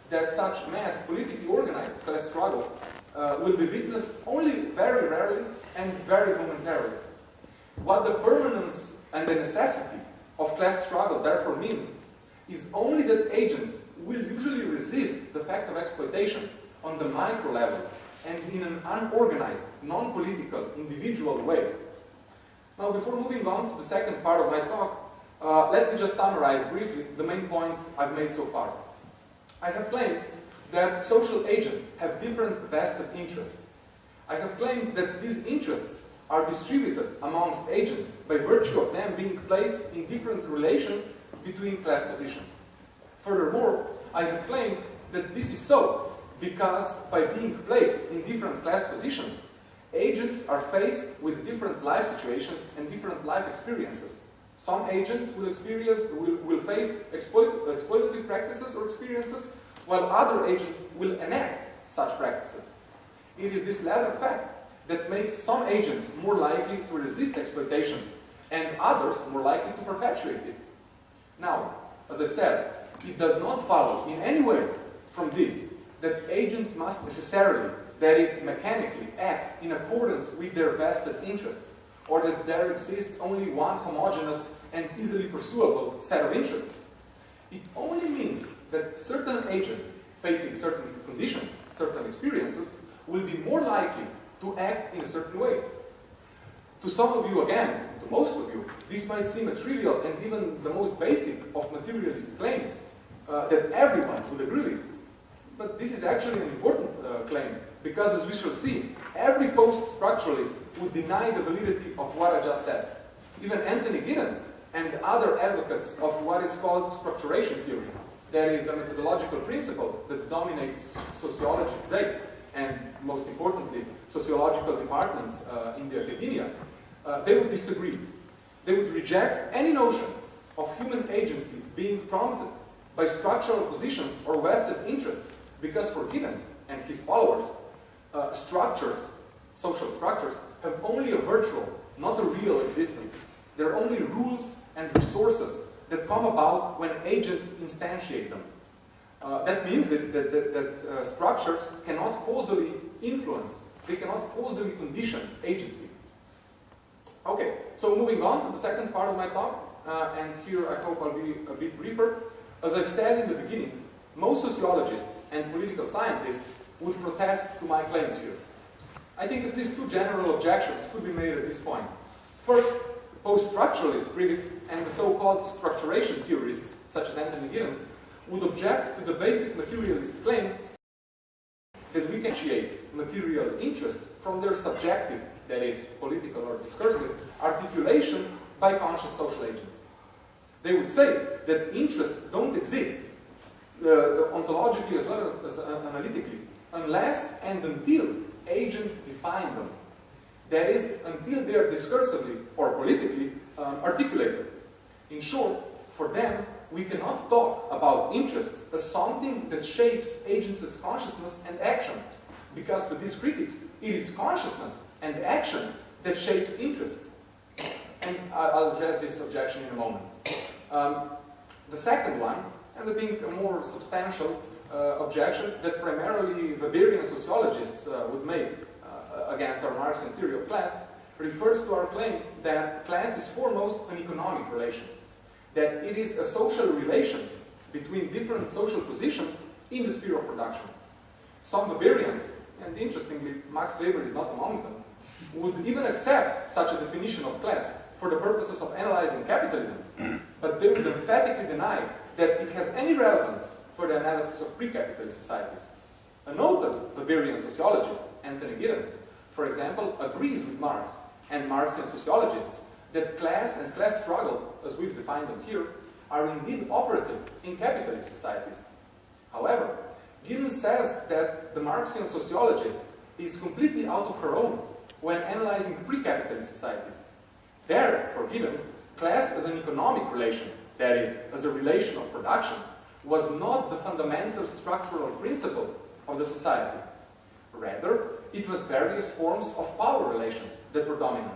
that such mass politically organized class struggle uh, will be witnessed only very rarely and very momentarily. What the permanence and the necessity of class struggle therefore means is only that agents will usually resist the fact of exploitation on the micro level and in an unorganized, non-political, individual way. Now, before moving on to the second part of my talk, uh, let me just summarize briefly the main points I've made so far. I have claimed that social agents have different vested interests. I have claimed that these interests are distributed amongst agents by virtue of them being placed in different relations between class positions. Furthermore, I have claimed that this is so because by being placed in different class positions, agents are faced with different life situations and different life experiences. Some agents will experience, will, will face exploit, exploitative practices or experiences, while other agents will enact such practices. It is this latter fact that makes some agents more likely to resist exploitation and others more likely to perpetuate it. Now, as I've said, it does not follow in any way from this that agents must necessarily, that is, mechanically, act in accordance with their vested interests, or that there exists only one homogeneous and easily pursuable set of interests. It only means that certain agents facing certain conditions, certain experiences, will be more likely to act in a certain way. To some of you, again, to most of you, this might seem a trivial and even the most basic of materialist claims uh, that everyone would agree with. But this is actually an important uh, claim, because as we shall see, every post-structuralist would deny the validity of what I just said. Even Anthony Giddens and other advocates of what is called structuration theory, that is the methodological principle that dominates sociology today, and most importantly, sociological departments uh, in the academia, uh, they would disagree. They would reject any notion of human agency being prompted by structural positions or vested interests because for Giddens and his followers, uh, structures, social structures, have only a virtual, not a real existence. They're only rules and resources that come about when agents instantiate them. Uh, that means that, that, that, that uh, structures cannot causally influence, they cannot causally condition agency. Okay, so moving on to the second part of my talk, uh, and here I hope I'll be a bit briefer. As I've said in the beginning, most sociologists and political scientists would protest to my claims here. I think at least two general objections could be made at this point. First, post-structuralist critics and the so-called structuration theorists, such as Anthony Giddens, would object to the basic materialist claim that we can create material interests from their subjective, that is, political or discursive, articulation by conscious social agents. They would say that interests don't exist uh, ontologically as well as, as uh, analytically, unless and until agents define them. That is, until they are discursively or politically um, articulated. In short, for them, we cannot talk about interests as something that shapes agents' consciousness and action. Because to these critics, it is consciousness and action that shapes interests. And I'll address this objection in a moment. Um, the second one, and I think a more substantial uh, objection that primarily Weberian sociologists uh, would make uh, against our Marxian theory of class, refers to our claim that class is foremost an economic relation, that it is a social relation between different social positions in the sphere of production. Some Weberians, and interestingly, Max Weber is not amongst them, would even accept such a definition of class for the purposes of analyzing capitalism, but they would emphatically deny that it has any relevance for the analysis of pre-capitalist societies. A noted Weberian sociologist, Anthony Giddens, for example, agrees with Marx and Marxian sociologists that class and class struggle, as we've defined them here, are indeed operative in capitalist societies. However, Giddens says that the Marxian sociologist is completely out of her own when analyzing pre-capitalist societies. There, for Giddens, class as an economic relation, that is, as a relation of production, was not the fundamental structural principle of the society. Rather, it was various forms of power relations that were dominant.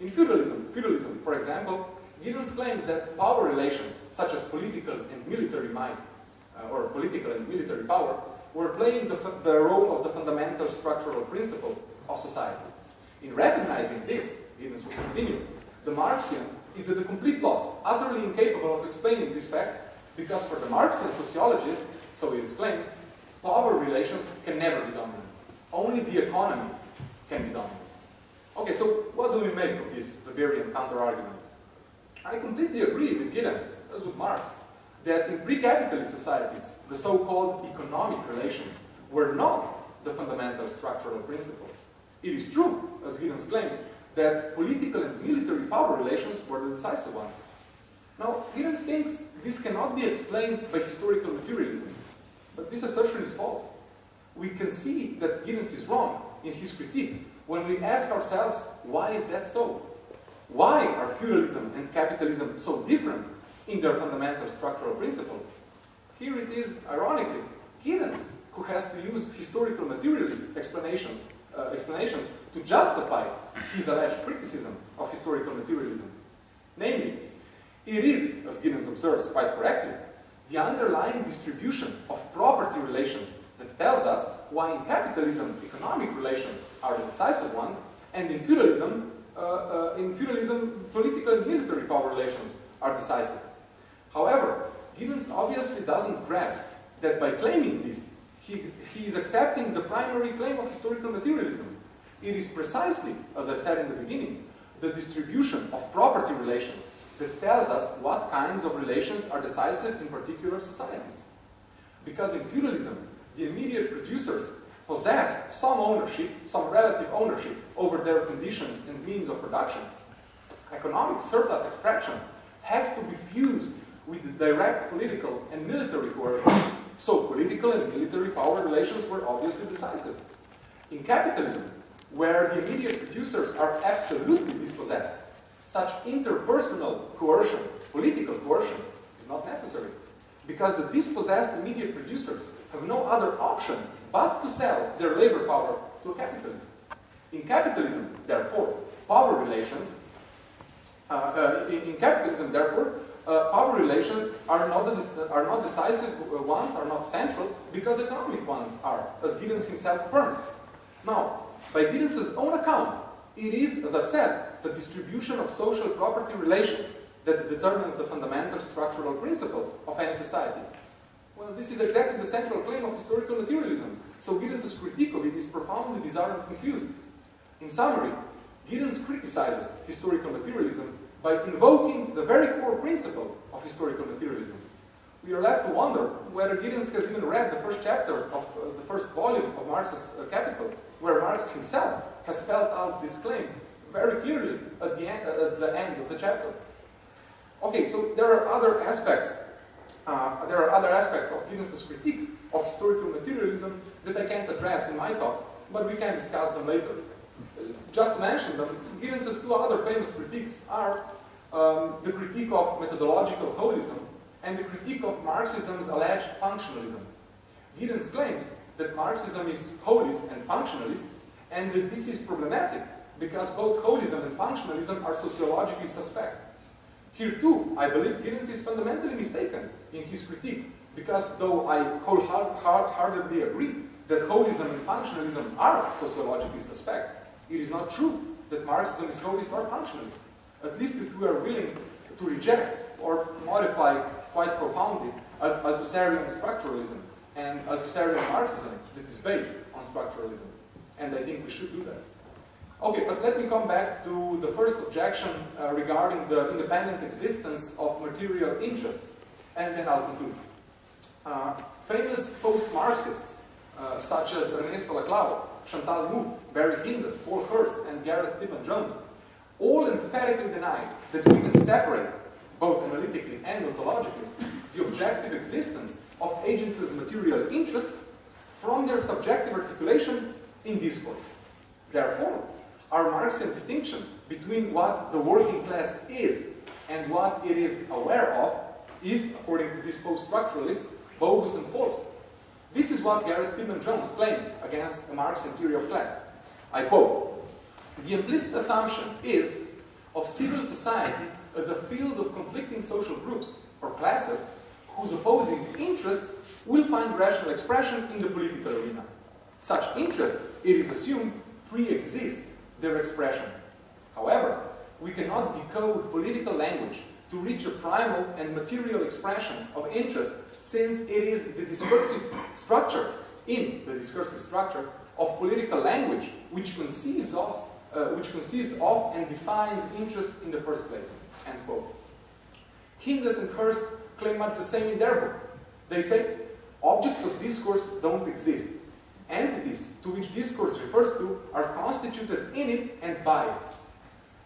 In feudalism, feudalism, for example, Giddens claims that power relations, such as political and military might, uh, or political and military power, were playing the, the role of the fundamental structural principle of society. In recognizing this, Giddens will continue, the Marxian is at a complete loss, utterly incapable of explaining this fact, because for the Marxian sociologist, so is claimed, power relations can never be dominant. Only the economy can be dominant. Okay, so what do we make of this Weberian counter-argument? I completely agree with Giddens, as with Marx, that in pre-capitalist societies, the so-called economic relations were not the fundamental structural principle. It is true, as Giddens claims, that political and military power relations were the decisive ones. Now, Giddens thinks this cannot be explained by historical materialism, but this assertion is false. We can see that Giddens is wrong in his critique when we ask ourselves, why is that so? Why are feudalism and capitalism so different in their fundamental structural principle? Here it is, ironically, Giddens who has to use historical materialist explanation, uh, explanations to justify his alleged criticism of historical materialism. Namely, it is, as Giddens observes quite correctly, the underlying distribution of property relations that tells us why in capitalism economic relations are the decisive ones, and in feudalism, uh, uh, in feudalism political and military power relations are decisive. However, Giddens obviously doesn't grasp that by claiming this, he, he is accepting the primary claim of historical materialism. It is precisely, as I've said in the beginning, the distribution of property relations that tells us what kinds of relations are decisive in particular societies. Because in feudalism, the immediate producers possessed some ownership, some relative ownership over their conditions and means of production. Economic surplus extraction has to be fused with direct political and military coercion. So political and military power relations were obviously decisive. In capitalism, where the immediate producers are absolutely dispossessed, such interpersonal coercion, political coercion, is not necessary. Because the dispossessed immediate producers have no other option but to sell their labor power to a capitalist. In capitalism, therefore, power relations, uh, uh, in, in, capitalism, therefore, uh, power relations are not, are not decisive ones, are not central, because economic ones are, as Giddens himself affirms. Now, by Giddens' own account, it is, as I've said, the distribution of social property relations that determines the fundamental structural principle of any society. Well, this is exactly the central claim of historical materialism, so Giddens' critique of it is profoundly bizarre and confused. In summary, Giddens criticizes historical materialism by invoking the very core principle of historical materialism. We are left to wonder whether Giddens has even read the first chapter of uh, the first volume of Marx's uh, Capital, where Marx himself has spelled out this claim very clearly at the end, uh, at the end of the chapter. Okay, so there are other aspects. Uh, there are other aspects of Giddens' critique of historical materialism that I can't address in my talk, but we can discuss them later. Just to mention them, Giddens' two other famous critiques are um, the critique of methodological holism and the critique of Marxism's alleged functionalism. Giddens claims that Marxism is holist and functionalist, and that this is problematic because both holism and functionalism are sociologically suspect. Here too, I believe Giddens is fundamentally mistaken in his critique, because though I wholeheartedly agree that holism and functionalism are sociologically suspect, it is not true that Marxism is holist or functionalist. At least if we are willing to reject or modify quite profoundly Althusserian structuralism and Althusserian Marxism that is based on structuralism. And I think we should do that. Okay, but let me come back to the first objection uh, regarding the independent existence of material interests, and then I'll conclude. Uh, famous post-Marxists, uh, such as Ernesto Laclau, Chantal Mouffe, Barry Hindess, Paul Hirst, and Gareth Stedman Jones, all emphatically deny that we can separate, both analytically and ontologically, the objective existence of agents' material interest from their subjective articulation in discourse. Therefore, our Marxian distinction between what the working class is and what it is aware of is, according to these post-structuralists, bogus and false. This is what Gareth Stedman Jones claims against the Marxian theory of class. I quote, the implicit assumption is of civil society as a field of conflicting social groups or classes whose opposing interests will find rational expression in the political arena. Such interests, it is assumed, pre-exist their expression. However, we cannot decode political language to reach a primal and material expression of interest since it is the discursive structure, in the discursive structure of political language which conceives of, uh, which conceives of and defines interest in the first place. End quote. Hindess and Hirst claim much the same in their book. They say, objects of discourse don't exist. Entities to which discourse refers to are constituted in it and by it.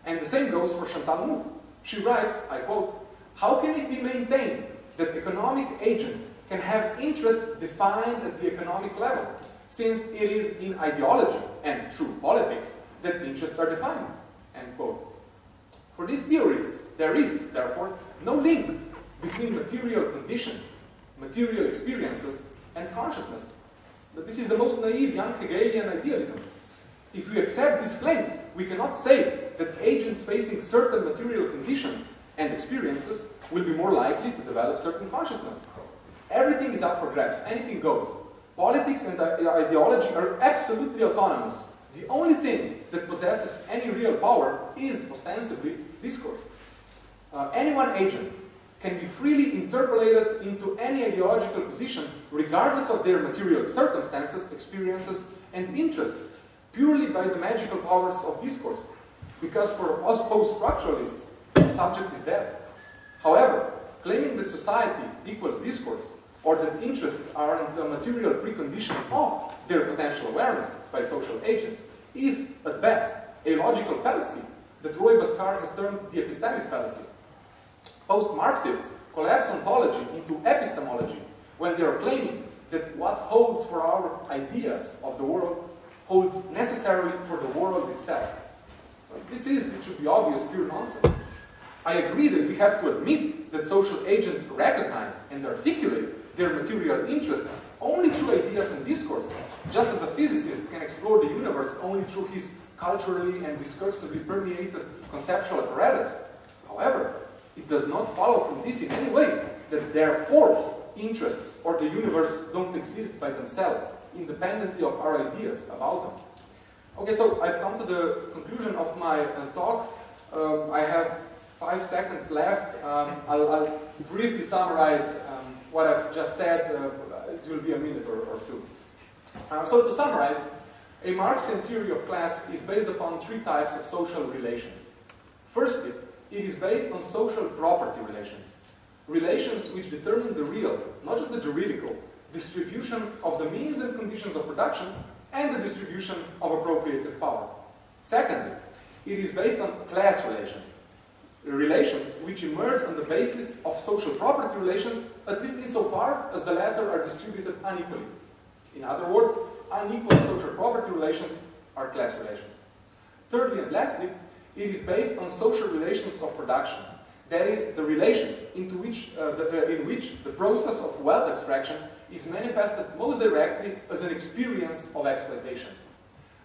And the same goes for Chantal Mouffe. She writes, I quote, how can it be maintained that economic agents can have interests defined at the economic level, since it is in ideology and true politics that interests are defined, end quote. For these theorists, there is, therefore, no link between material conditions, material experiences, and consciousness. But this is the most naive young Hegelian idealism. If we accept these claims, we cannot say that agents facing certain material conditions and experiences will be more likely to develop certain consciousness. Everything is up for grabs, anything goes. Politics and ideology are absolutely autonomous. The only thing that possesses any real power is ostensibly discourse. Uh, any one agent can be freely interpolated into any ideological position regardless of their material circumstances, experiences, and interests, purely by the magical powers of discourse. Because for post-structuralists, the subject is dead. However, claiming that society equals discourse, or that interests are the material precondition of their potential awareness by social agents, is, at best, a logical fallacy that Roy Bhaskar has termed the epistemic fallacy. Post-Marxists collapse ontology into epistemology when they are claiming that what holds for our ideas of the world holds necessarily for the world itself. This is, it should be obvious, pure nonsense. I agree that we have to admit that social agents recognize and articulate their material interests only through ideas and discourse, just as a physicist can explore the universe only through his culturally and discursively permeated conceptual apparatus. However, it does not follow from this in any way that therefore interests or the universe don't exist by themselves, independently of our ideas about them. Okay, so I've come to the conclusion of my uh, talk. Um, I have five seconds left. Um, I'll, I'll, briefly summarize um, what I've just said. Uh, it will be a minute or, or two. Uh, so to summarize, a Marxian theory of class is based upon three types of social relations. Firstly, it is based on social property relations. Relations which determine the real, not just the juridical, distribution of the means and conditions of production and the distribution of appropriative power. Secondly, it is based on class relations. Relations which emerge on the basis of social property relations, at least insofar as the latter are distributed unequally. In other words, unequal social property relations are class relations. Thirdly and lastly, it is based on social relations of production. That is, the relations into which, uh, the, uh, in which the process of wealth extraction is manifested most directly as an experience of exploitation.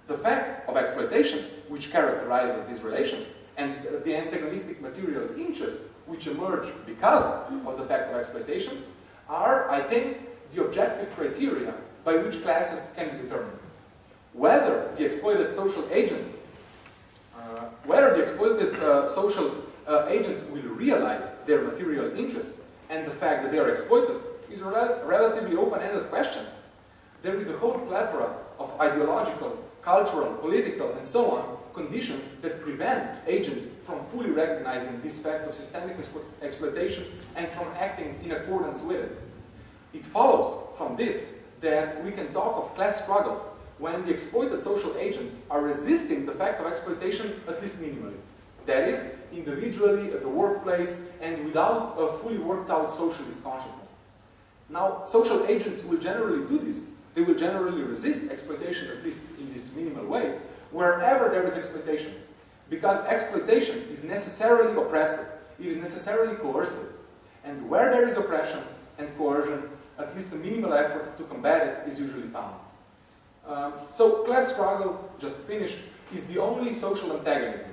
The fact of exploitation, which characterizes these relations, and the antagonistic material interests which emerge because of the fact of exploitation are, I think, the objective criteria by which classes can be determined. Whether the exploited social agent, uh, whether the exploited uh, social uh, agents will realize their material interests and the fact that they are exploited is a rel relatively open-ended question. There is a whole plethora of ideological, cultural, political, and so on conditions that prevent agents from fully recognizing this fact of systemic explo exploitation and from acting in accordance with it. It follows from this that we can talk of class struggle when the exploited social agents are resisting the fact of exploitation at least minimally. That is, individually, at the workplace, and without a fully worked out socialist consciousness. Now, social agents will generally do this. They will generally resist exploitation, at least in this minimal way, wherever there is exploitation. Because exploitation is necessarily oppressive, it is necessarily coercive. And where there is oppression and coercion, at least a minimal effort to combat it is usually found. Um, so class struggle, just finished, is the only social antagonism,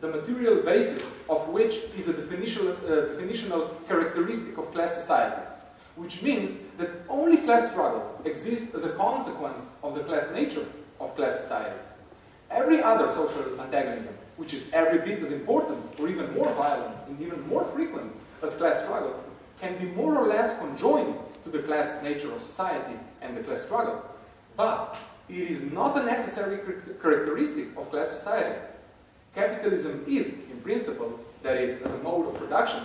the material basis of which is a definitional, uh, definitional characteristic of class societies, which means that only class struggle exists as a consequence of the class nature of class societies. Every other social antagonism, which is every bit as important or even more violent and even more frequent as class struggle, can be more or less conjoined to the class nature of society and the class struggle. But it is not a necessary characteristic of class society. Capitalism is, in principle, that is, as a mode of production,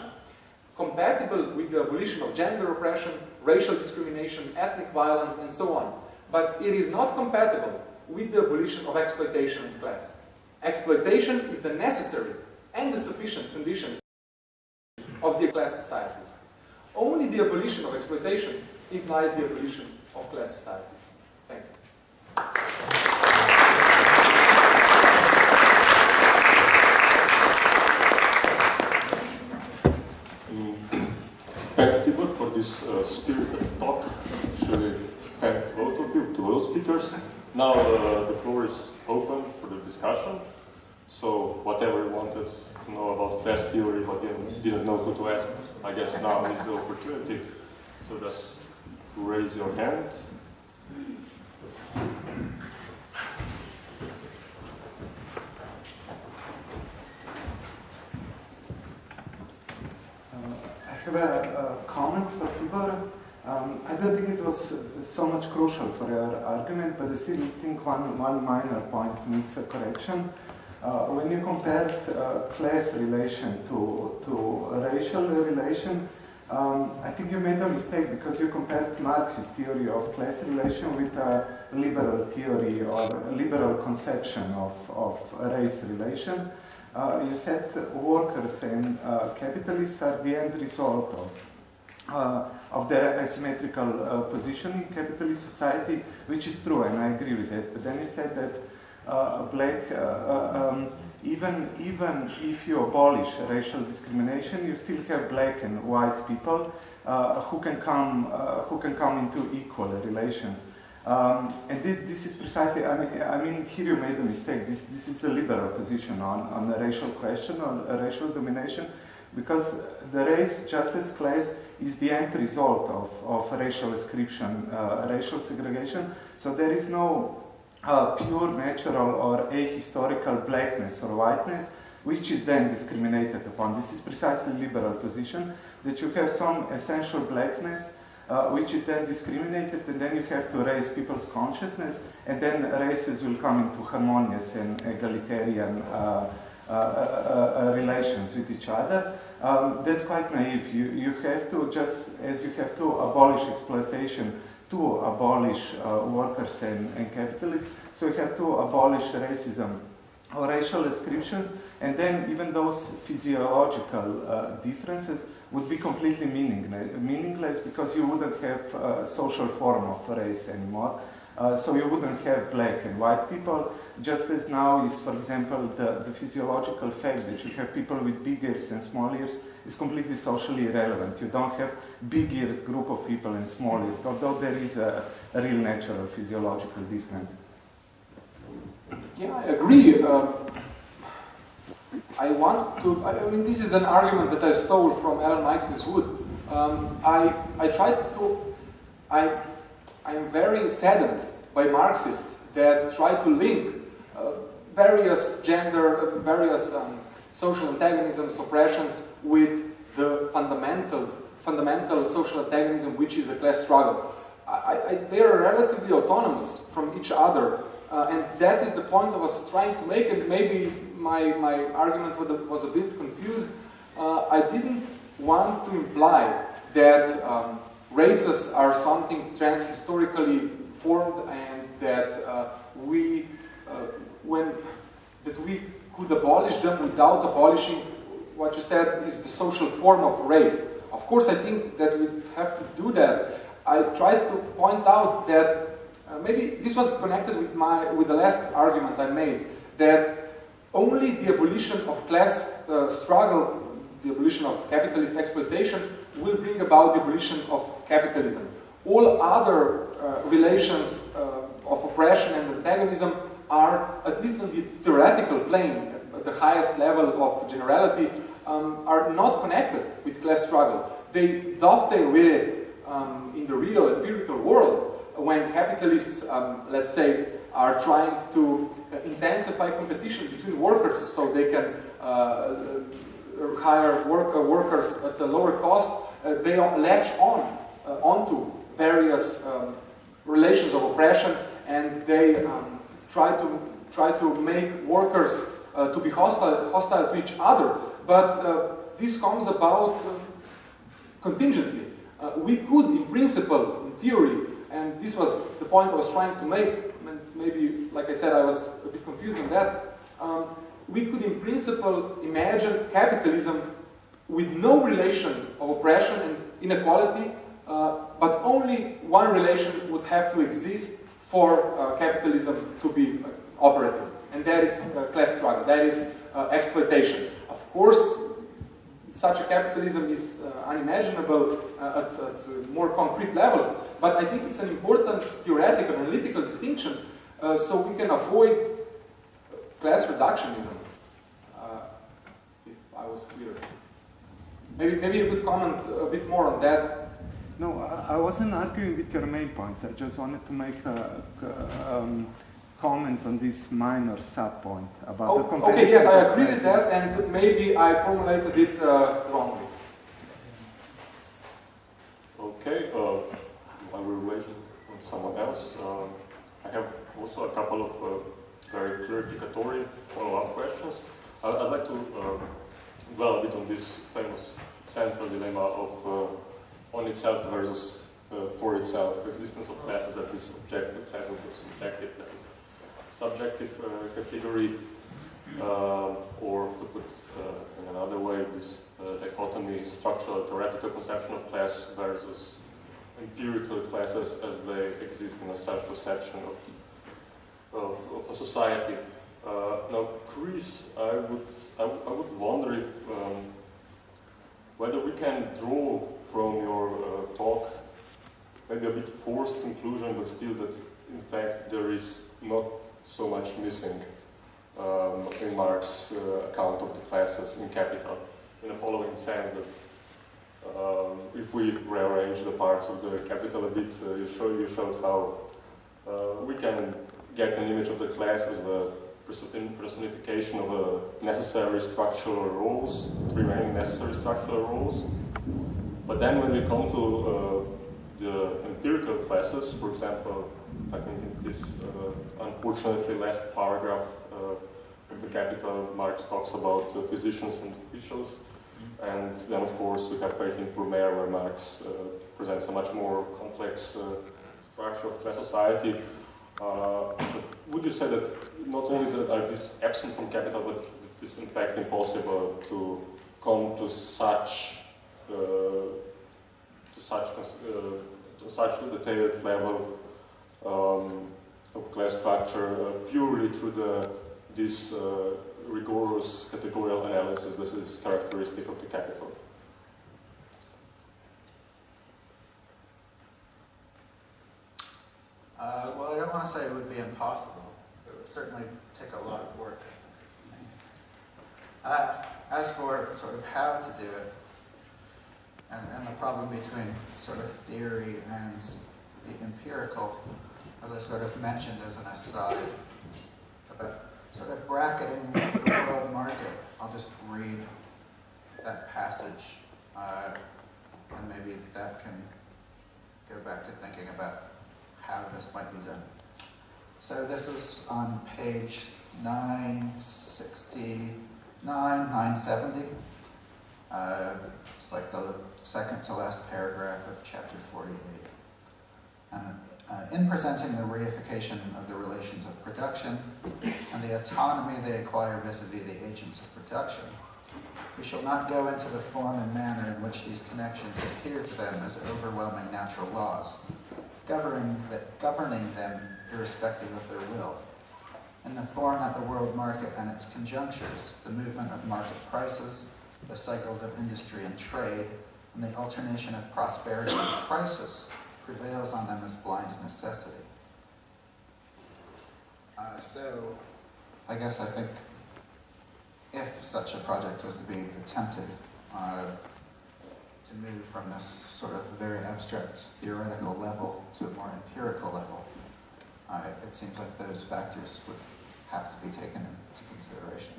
compatible with the abolition of gender oppression, racial discrimination, ethnic violence, and so on. But it is not compatible with the abolition of exploitation of class. Exploitation is the necessary and the sufficient condition of the class society. Only the abolition of exploitation implies the abolition of class societies. Thank you. Thank Tibor for this uh, spirited talk. Actually, thank both of you, to all speakers. Now uh, the floor is open for the discussion. So whatever you wanted to know about class theory, but you didn't know who to ask, I guess now is the opportunity. So just raise your hand. Have a, a comment for Tibor. Um, I don't think it was so much crucial for your argument, but I still think one, one minor point needs a correction. Uh, when you compared uh, class relation to, to racial relation, um, I think you made a mistake because you compared Marxist theory of class relation with a liberal theory or liberal conception of, of race relation. Uh, you said workers and uh, capitalists are the end result of, uh, of their asymmetrical uh, position in capitalist society, which is true, and I agree with it. But then you said that black, um, even, even if you abolish racial discrimination, you still have black and white people who, can come, who can come into equal relations. Um, and this, this, is precisely, I mean, I mean, here you made a mistake. This, this is a liberal position on, on a racial question, on racial domination, because the race justice class is the end result of, of racial ascription, uh, racial segregation. So there is no uh, pure natural or ahistorical blackness or whiteness, which is then discriminated upon. This is precisely liberal position, that you have some essential blackness uh, which is then discriminated, and then you have to raise people's consciousness, and then races will come into harmonious and egalitarian uh, uh, uh, uh relations with each other. Um, that's quite naive. You, you have to, just as you have to abolish exploitation to abolish uh, workers and, and capitalists, so you have to abolish racism or racial ascriptions, and then even those physiological differences would be completely meaningless because you wouldn't have a social form of race anymore. Uh, so you wouldn't have black and white people, just as now is, for example, the, the physiological fact that you have people with big ears and small ears is completely socially irrelevant. You don't have big-eared group of people and small ears, although there is a, a real natural physiological difference. Yeah, I agree. Uh, I want to, I mean, this is an argument that I stole from Ellen Meiksins Wood. Um, I, I tried to, I, I'm very saddened by Marxists that try to link uh, various gender, uh, various um, social antagonisms, oppressions with the fundamental, fundamental social antagonism which is the class struggle. I, I, they are relatively autonomous from each other uh, and that is the point I was trying to make, and maybe my, my argument was a bit confused. Uh, I didn't want to imply that um, races are something transhistorically formed and that uh, we, uh, when, that we could abolish them without abolishing what you said is the social form of race. Of course, I think that we have to do that. I tried to point out that uh, maybe this was connected with, my, with the last argument I made, that only the abolition of class uh, struggle, the abolition of capitalist exploitation, will bring about the abolition of capitalism. All other uh, relations uh, of oppression and antagonism are, at least on the theoretical plane, at the highest level of generality, um, are not connected with class struggle. They dovetail with it um, in the real empirical world, when capitalists, um, let's say, are trying to uh, intensify competition between workers so they can uh, uh hire work, uh, workers at a lower cost, uh, they latch on uh, onto various um, relations of oppression and they um, try to try to make workers to be hostile, hostile to each other. But this comes about contingently. we could, in principle, in theory, and this was the point I was trying to make, maybe, like I said, I was a bit confused on that. Um, we could, in principle, imagine capitalism with no relation of oppression and inequality, uh, but only one relation would have to exist for uh, capitalism to be uh, operative, and that is uh, class struggle, that is uh, exploitation. Of course, such a capitalism is uh, unimaginable at, at more concrete levels, but I think it's an important theoretical, and analytical distinction uh, so we can avoid class reductionism, uh, if I was clear. Maybe, maybe you could comment a bit more on that. No, I, I wasn't arguing with your main point. I just wanted to make a, a um, comment on this minor sub-point about oh, the comparison. Okay, yes, I agree with that, and maybe I formulated it uh, wrongly. Okay, uh, while we're waiting on someone else, uh, I have also a couple of uh, very clarificatory follow-up questions. I'd, like to uh, dwell a bit on this famous central dilemma of uh, on itself versus uh, for itself, existence of classes that is objective, classes of subjective, classes subjective uh, category, or to put in another way, this dichotomy, structural theoretical conception of class versus empirical classes as they exist in a self-perception of, of, of, a society. Uh, now, Chris, I would, I, I would wonder if um, whether we can draw from your uh, talk maybe a bit forced conclusion, but still that in fact there is not so much missing um, in Marx's uh, account of the classes in Capital, in the following sense that um, if we rearrange the parts of the capital a bit, uh, you, show, you showed how uh, we can get an image of the class as the personification of the necessary structural rules, three main necessary structural rules. But then when we come to uh, the empirical classes, for example, I think in this uh, unfortunately last paragraph uh, of the Capital, Marx talks about physicians and officials. And then, of course, we have Eighteenth Brumaire, where Marx uh, presents a much more complex uh, structure of class society. Uh, would you say that not only that are this absent from capital, but it is in fact impossible to come to such uh, to such uh, to such detailed level um, of class structure uh, purely through the this rigorous categorical analysis this is characteristic of the capital. Uh, well, I don't want to say it would be impossible. would certainly take a lot of work. Uh, as for sort of how to do it, and, and the problem between sort of theory and the empirical, as I sort of mentioned as an aside, about sort of bracketing the world market, I'll just read that passage, uh, and maybe that can go back to thinking about how this might be done. So this is on page 969, 970. Uh, it's like the second to last paragraph of chapter 48. And uh, in presenting the reification of the relations of production and the autonomy they acquire vis-a-vis -vis the agents of production, we shall not go into the form and manner in which these connections appear to them as overwhelming natural laws, governing, that, governing them irrespective of their will. In the form that the world market and its conjunctures, the movement of market prices, the cycles of industry and trade, and the alternation of prosperity and crisis prevails on them as blind necessity. Uh, so, I guess I think if such a project was to be attempted, uh, to move from this sort of very abstract theoretical level to a more empirical level, uh, it seems like those factors would have to be taken into consideration.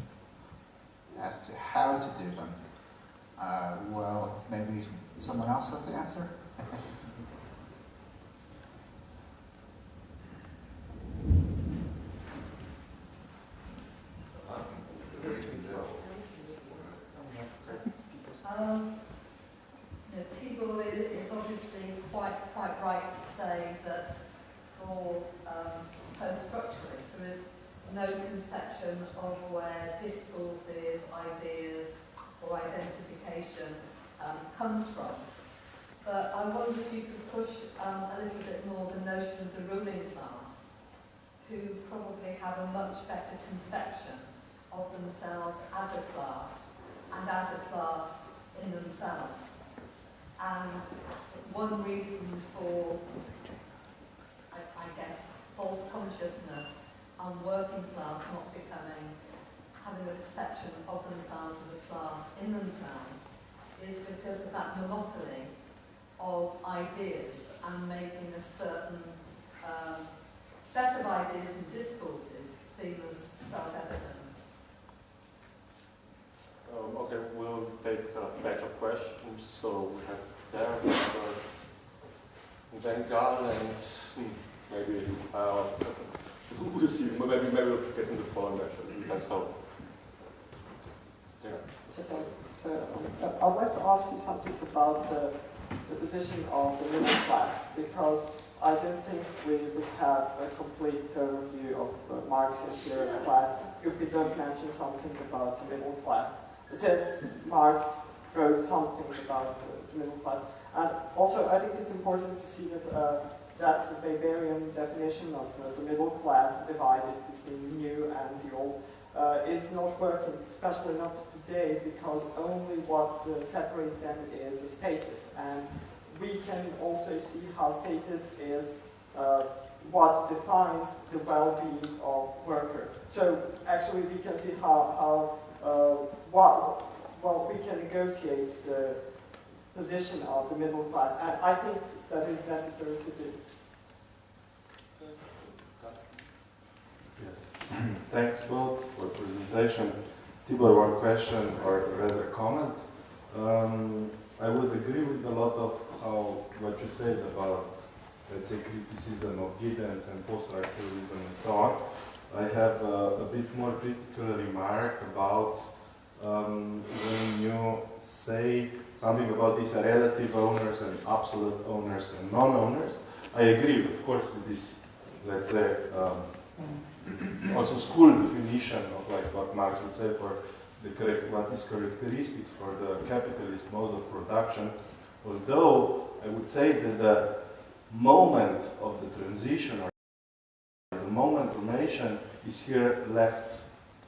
As to how to do them, uh, well, maybe someone else has the answer? Um, you know, Tibor is obviously quite quite right to say that um, post-structuralists there is no conception of where discourses, ideas or identification um, comes from. But I wonder if you could push um, a little bit more the notion of the ruling class, who probably have a much better conception of themselves as a class and as a class in themselves. And one reason for, false consciousness and working class not becoming, having a perception of themselves as a class in themselves is because of that monopoly of ideas and making a certain um, set of ideas and discourses seem as self-evident. Um, okay, we'll take a batch of questions. So we have there, uh, Bengal, and hmm, maybe uh, we'll see. Maybe maybe we'll get into Poland actually. That's how. Yeah. Okay, so um, I'd like to ask you something about the, the position of the middle class, because I don't think we would have a complete overview of the Marxian theory of class if we don't mention something about the middle class. Says Marx wrote something about the middle class. And also, I think it's important to see that uh, that the Weberian definition of the, the middle class divided between the new and the old uh, is not working, especially not today, because only what uh, separates them is status. And we can also see how status is uh, what defines the well-being of worker. So actually we can see how, how uh, what, well, we can negotiate the position of the middle class. And I think that is necessary to do. Both for presentation. Tibor, one question or rather comment. Um, I would agree with a lot of how what you said about, let's say, criticism of Giddens and post-structuralism and so on. I have a, a bit more critical remark about um, when you say something about these relative owners and absolute owners and non-owners. I agree, of course, with this, let's say, um, also school definition of like what Marx would say for the correct, what is characteristics for the capitalist mode of production. Although I would say that the moment of the transition or the moment formation is here left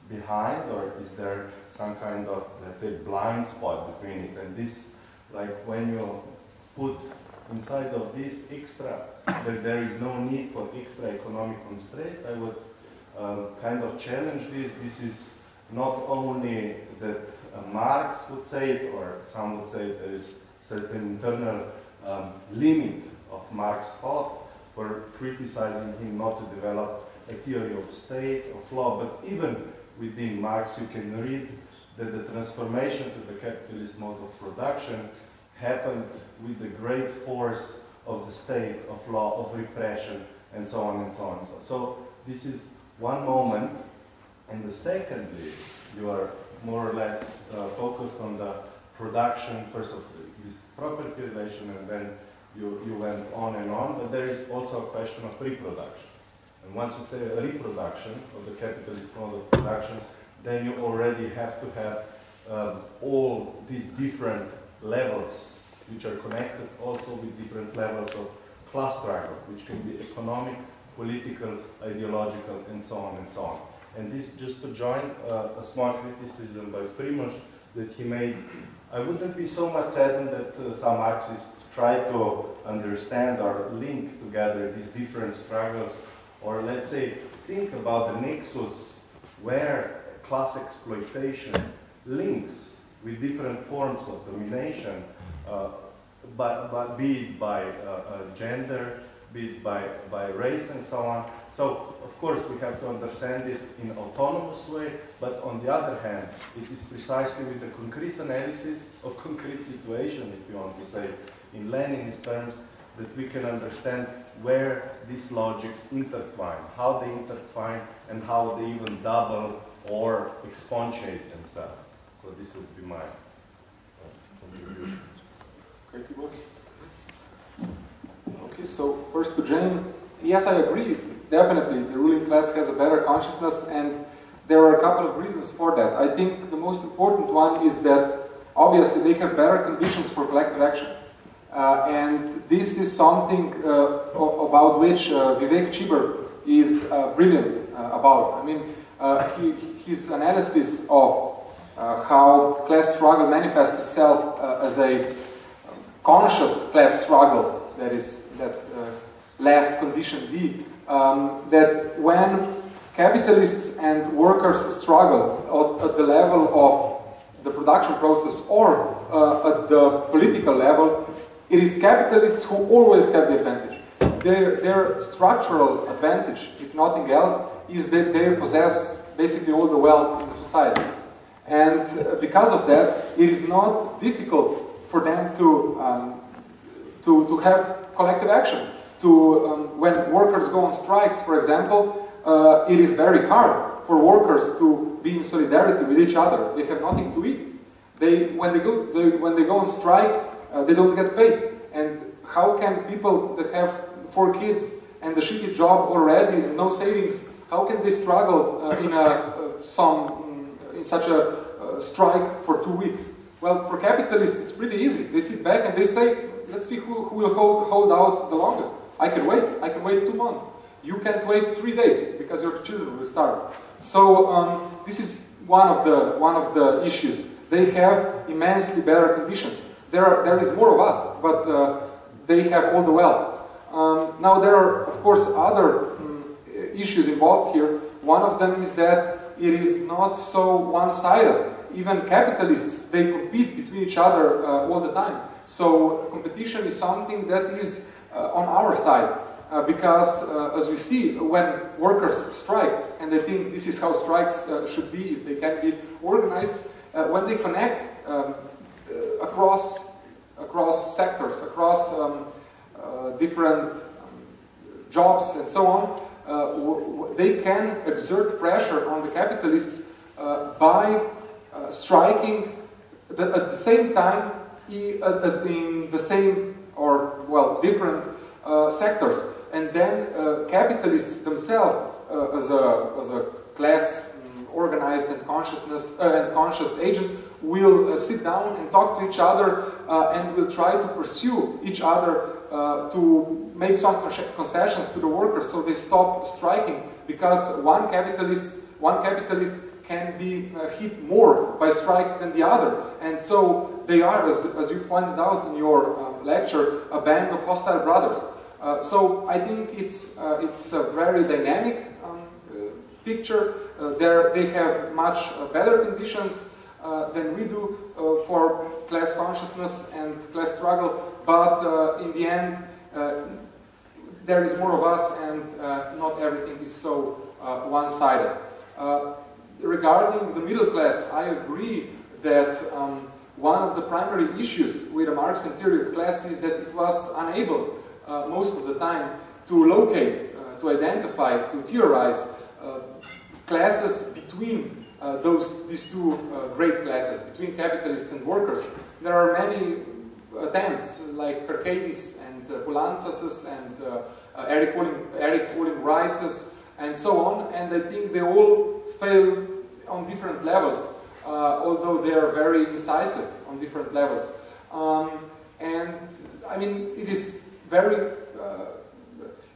behind or is there some kind of, let's say, blind spot between it. And this, like when you put inside of this extra, that there is no need for extra economic constraint, I would, um, kind of challenge this. This is not only that uh, Marx would say it, or some would say there is certain internal um, limit of Marx's thought for criticizing him not to develop a theory of state, of law, but even within Marx you can read that the transformation to the capitalist mode of production happened with the great force of the state, of law, of repression, and so on and so on. So, so this is one moment, and the second is you are more or less uh, focused on the production, first of this property relation, and then you, you went on and on, but there is also a question of reproduction. And once you say a reproduction of the capitalist mode of production, then you already have to have um, all these different levels which are connected also with different levels of class struggle, which can be economic, political, ideological, and so on and so on. And this, just to join uh, a small criticism by Primoz that he made, I wouldn't be so much saddened that uh, some Marxists try to understand or link together these different struggles, or let's say, think about the nexus where class exploitation links with different forms of domination, uh, but, but be it by uh, uh, gender, be it by, by race and so on. So, of course, we have to understand it in autonomous way, but on the other hand, it is precisely with the concrete analysis of concrete situation, if you want to say, in Leninist terms, that we can understand where these logics intertwine, how they intertwine, and how they even double or expatiate themselves. So this would be my uh, contribution. Okay, Tibor? Okay, so first to Jane. Yes, I agree. Definitely, the ruling class has a better consciousness, and there are a couple of reasons for that. I think the most important one is that obviously they have better conditions for collective action. Uh, and this is something uh, about which uh, Vivek Chibber is uh, brilliant uh, about. I mean, uh, he, his analysis of how class struggle manifests itself as a conscious class struggle, that is, that last condition D, um, that when capitalists and workers struggle at, at the level of the production process or uh, at the political level, it is capitalists who always have the advantage. Their, their structural advantage, if nothing else, is that they possess basically all the wealth in the society. And uh, because of that, it is not difficult for them to, um, to, to have collective action. To, um, when workers go on strikes, for example, uh, it is very hard for workers to be in solidarity with each other. They have nothing to eat. They, when, they go, they, when they go on strike, uh, they don't get paid. And how can people that have four kids and a shitty job already and no savings, how can they struggle uh, in a, uh, some, in such a uh, strike for two weeks? Well, for capitalists, it's pretty easy. They sit back and they say, let's see who, who will hold, hold out the longest. I can wait. I can wait two months. You can't wait three days because your children will starve. So um, this is one of the one of the issues. They have immensely better conditions. There, are, there is more of us, but uh, they have all the wealth. Um, now there are, of course, other um, issues involved here. One of them is that it is not so one-sided. Even capitalists, they compete between each other uh, all the time. So competition is something that is uh, on our side. Uh, because, uh, as we see, when workers strike, and they think this is how strikes uh, should be, if they can be organized, uh, when they connect um, across, across sectors, across um, uh, different um, jobs and so on, uh, they can exert pressure on the capitalists uh, by uh, striking the, at the same time in the same or, well, different uh, sectors. And then capitalists themselves, as, a, as a class um, organized and consciousness and conscious agent, will uh, sit down and talk to each other uh, and will try to pursue each other uh, to make some concessions to the workers so they stop striking because one capitalist, one capitalist can be uh, hit more by strikes than the other. And so they are, as, as you pointed out in your um, lecture, a band of hostile brothers. Uh, so I think it's, uh, it's a very dynamic um, picture. Uh, there they have much uh, better conditions uh, than we do uh, for class consciousness and class struggle, but uh, in the end, uh, there is more of us and uh, not everything is so uh, one-sided. Uh, regarding the middle class, I agree that um, one of the primary issues with the Marxian theory of class is that it was unable uh, most of the time to locate, uh, to identify, to theorize uh, classes between uh, those, these two uh, great classes, between capitalists and workers. There are many attempts, like Carcadis and uh, and uh, Eric Olin, Eric and so on, and I think they all fail on different levels, although they are very incisive on different levels. Um, and I mean, it is very, uh,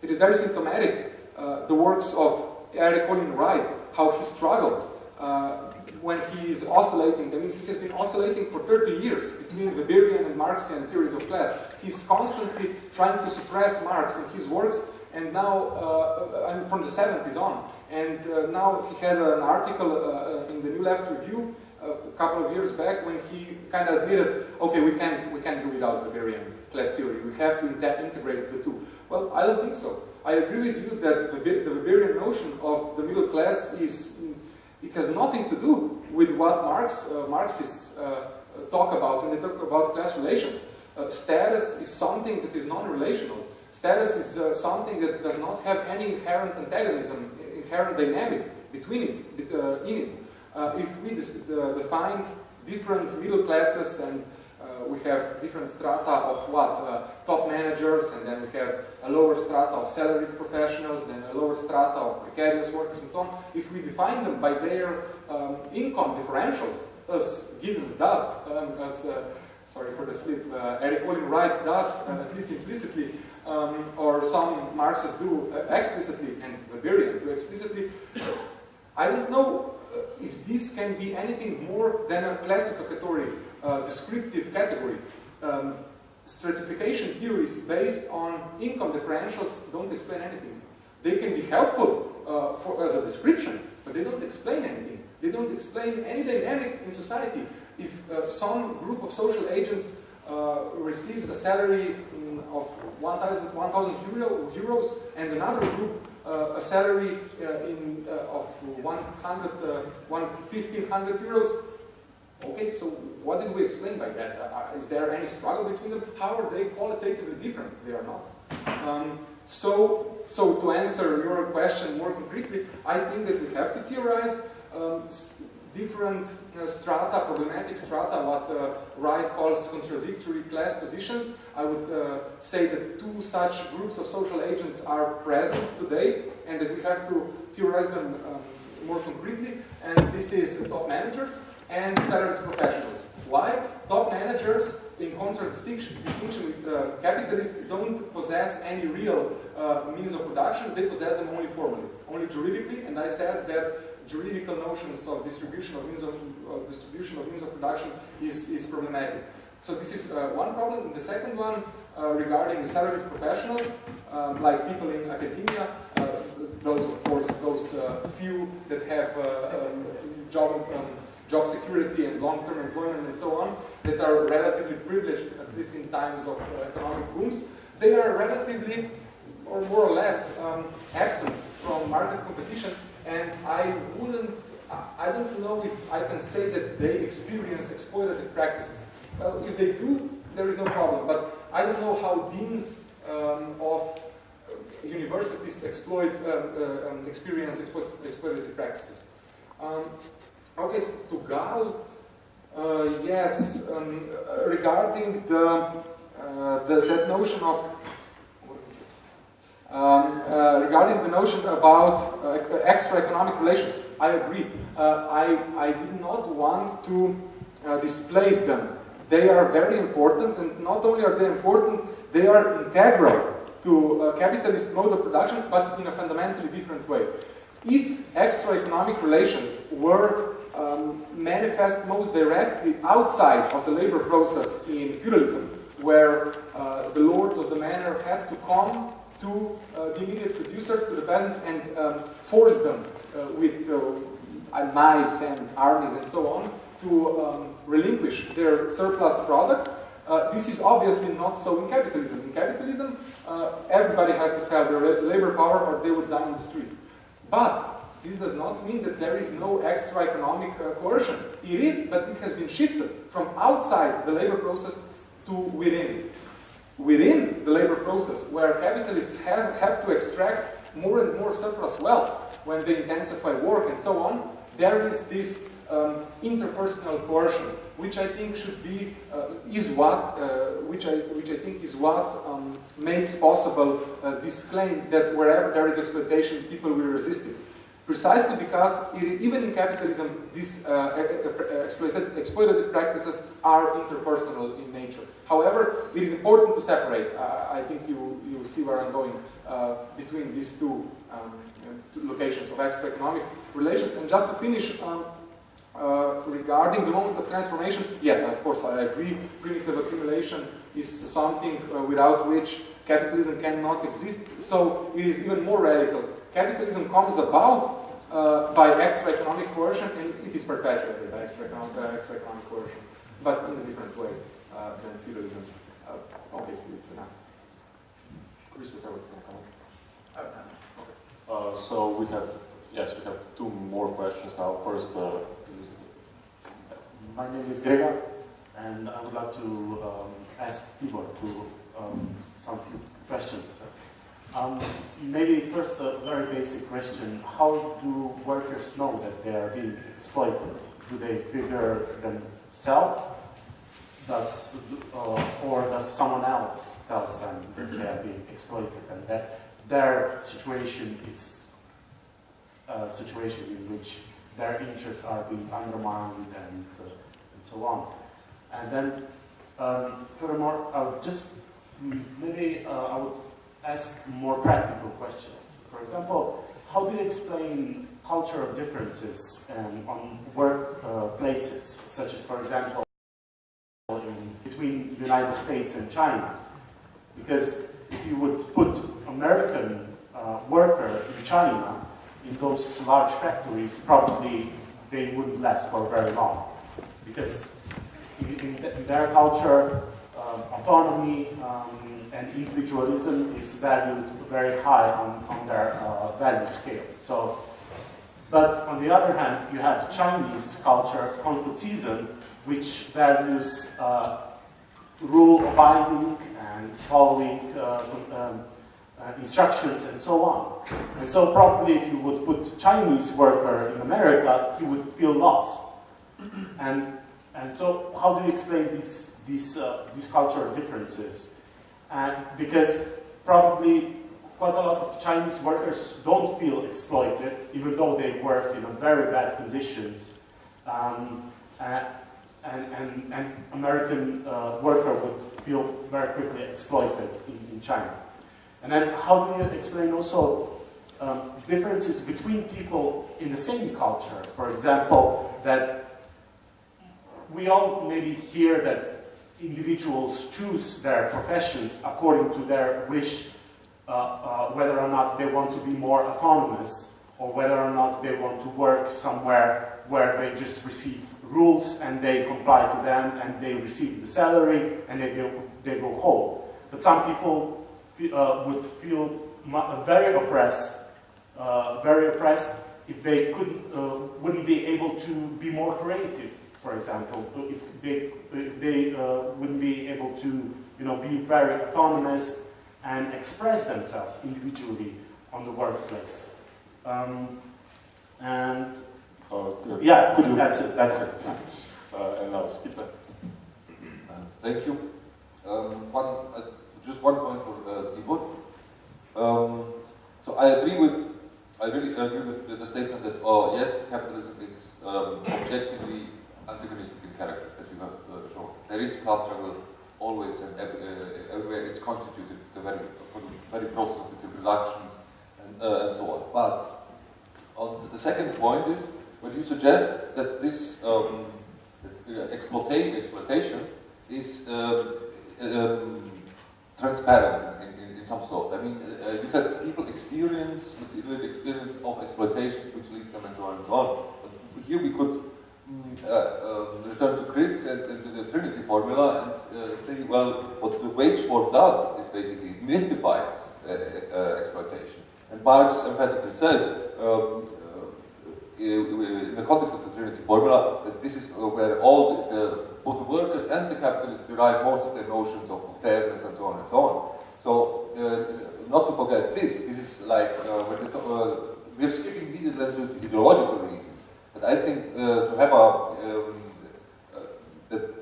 it is very symptomatic, uh, the works of Eric Olin Wright, how he struggles uh, when he is oscillating. I mean, he has been oscillating for 30 years between Weberian and Marxian theories of class. He's constantly trying to suppress Marx in his works, and now, uh, mean, from the 70s on. And uh, now he had an article uh, in the New Left Review a couple of years back when he kind of admitted, okay, we can't, we can't do without Weberian class theory. We have to integrate the two. Well, I don't think so. I agree with you that the, Weberian notion of the middle class is, it has nothing to do with what Marx, uh, Marxists uh, talk about when they talk about class relations. Uh, status is something that is non-relational. Status is uh, something that does not have any inherent antagonism, inherent dynamic between it, uh, in it. Uh, if we define different middle classes and uh, we have different strata of what? Uh, top managers, and then we have a lower strata of salaried professionals, then a lower strata of precarious workers, and so on. If we define them by their um, income differentials, as Giddens does, um, as, uh, sorry for the slip, uh, Eric Olin Wright does, uh, at least implicitly, um, or some Marxists do uh, explicitly, and Weberians do explicitly, I don't know if this can be anything more than a classificatory descriptive category. Um, stratification theories based on income differentials don't explain anything. They can be helpful uh, for, as a description, but they don't explain anything. They don't explain any dynamic in society. If uh, some group of social agents uh, receives a salary of 1,000 1, euro, euros and another group uh, a salary uh, in, uh, of 100, uh, 1,500 euros, Okay, so what did we explain by that? Is there any struggle between them? How are they qualitatively different? They are not. Um, so, so to answer your question more concretely, I think that we have to theorize um, different uh, strata, problematic strata, what uh, Wright calls contradictory class positions. I would uh, say that two such groups of social agents are present today, and that we have to theorize them um, more concretely. And this is top managers, and salaried professionals. Why? Top managers, in contradistinction distinction with uh, capitalists, don't possess any real uh, means of production, they possess them only formally, only juridically, and I said that juridical notions of distribution of means of, of distribution of means of production is, is problematic. So this is uh, one problem. The second one, uh, regarding salaried professionals, um, like people in academia, uh, those, of course, those uh, few that have um, job um, job security and long-term employment and so on, that are relatively privileged, at least in times of uh, economic booms, they are relatively, or more or less, um, absent from market competition, and I wouldn't, I don't know if I can say that they experience exploitative practices. Well, if they do, there is no problem, but I don't know how deans um, of universities exploit, uh, uh, um, experience exploitative practices. Um, Okay, to Gal, uh, yes, um, regarding the, uh, the, that notion of um, uh, regarding the notion about uh, extra economic relations, I agree. Uh, I, I did not want to uh, displace them. They are very important, and not only are they important, they are integral to capitalist mode of production, but in a fundamentally different way. If extra economic relations were um, manifest most directly outside of the labor process in feudalism, where uh, the lords of the manor had to come to uh, the immediate producers, to the peasants, and um, force them uh, with uh, knives and armies and so on to um, relinquish their surplus product. Uh, this is obviously not so in capitalism. In capitalism, uh, everybody has to sell their labor power or they would die on the street. But this does not mean that there is no extra economic uh, coercion. It is, but it has been shifted from outside the labor process to within. Within the labor process, where capitalists have, have to extract more and more surplus wealth when they intensify work and so on, there is this um, interpersonal coercion, which I think should be, uh, is what, uh, which, I, which I think is what um, makes possible uh, this claim that wherever there is exploitation, people will resist it. Precisely because it, even in capitalism, these uh, exploited, exploitative practices are interpersonal in nature. However, it is important to separate, uh, I think you, you see where I'm going, uh, between these two, um, two locations of extra economic relations. And just to finish, um, uh, regarding the moment of transformation, yes, of course, I agree. Primitive accumulation is something uh, without which capitalism cannot exist. So it is even more radical. Capitalism comes about uh, by extra economic coercion, and it is perpetuated by extra economic, uh, extra economic coercion, but in a different way uh, than feudalism. Uh, obviously, it's enough. Chris, you have a comment? Oh. Uh, so we have, yes, we have two more questions now. First, uh, my name is Gregor, and I would like to um, ask Tibor to um, some questions. Um, maybe first a very basic question. How do workers know that they are being exploited? Do they figure themselves? Does, uh, or does someone else tells them that they are being exploited and that their situation is a situation in which their interests are being undermined and, uh, and so on. And then, um, furthermore, I would just maybe uh, I would ask more practical questions. For example, how do you explain cultural differences um, on workplaces, uh, such as, for example, between the United States and China? Because if you would put American uh, worker in China, in those large factories, probably they wouldn't last for very long. Because in, in, their culture, um, autonomy um, and individualism is valued very high on, on their uh, value scale. So, but on the other hand, you have Chinese culture, Confucianism, which values uh, rule abiding and following uh, um, uh, instructions and so on. And so probably if you would put Chinese worker in America, he would feel lost. And, and so how do you explain these, these, uh, these cultural differences? And because probably quite a lot of Chinese workers don't feel exploited, even though they work in very bad conditions. Um, and, and, and, American uh, worker would feel very quickly exploited in, in China. And then how do you explain also um, differences between people in the same culture? For example, that we all maybe hear that individuals choose their professions according to their wish, uh, uh, whether or not they want to be more autonomous or whether or not they want to work somewhere where they just receive rules and they comply to them and they receive the salary and they go, they go home. But some people uh, would feel very oppressed, uh, very oppressed if they could, uh, wouldn't be able to be more creative, for example, if they, if they uh, wouldn't be able to you know, be very autonomous and express themselves individually on the workplace. Um, and uh, yeah, that's it, that's it. Uh, and now Stipe. thank you. Um, one, just one point for uh, Tibor. Um, so I agree with, I really agree with the, the statement that, oh yes, capitalism is um, objectively antagonistic in character, as you have uh, shown. There is class struggle always and uh, everywhere. It's constituted the very, the very process of its reproduction and, uh, and so on. But on the second point is when you suggest that this um, exploitation is um, um, transparent in, in, in some sort. I mean, uh, you said people experience material experience of exploitation, which leads them and so on and so on. But here we could uh, um, return to Chris and, and, to the Trinity formula and uh, say, well, what the wage war does is basically mystifies uh, uh, exploitation. And Marx emphatically says, um, uh, in the context of the Trinity formula, that this is where all the, both the workers and the capitalists derive most of their notions of fairness and so on and so on. So, uh, not to forget this, this is like, uh, when we uh, we're skipping immediately into ideological reasons. But I think uh, to have a, um, uh, that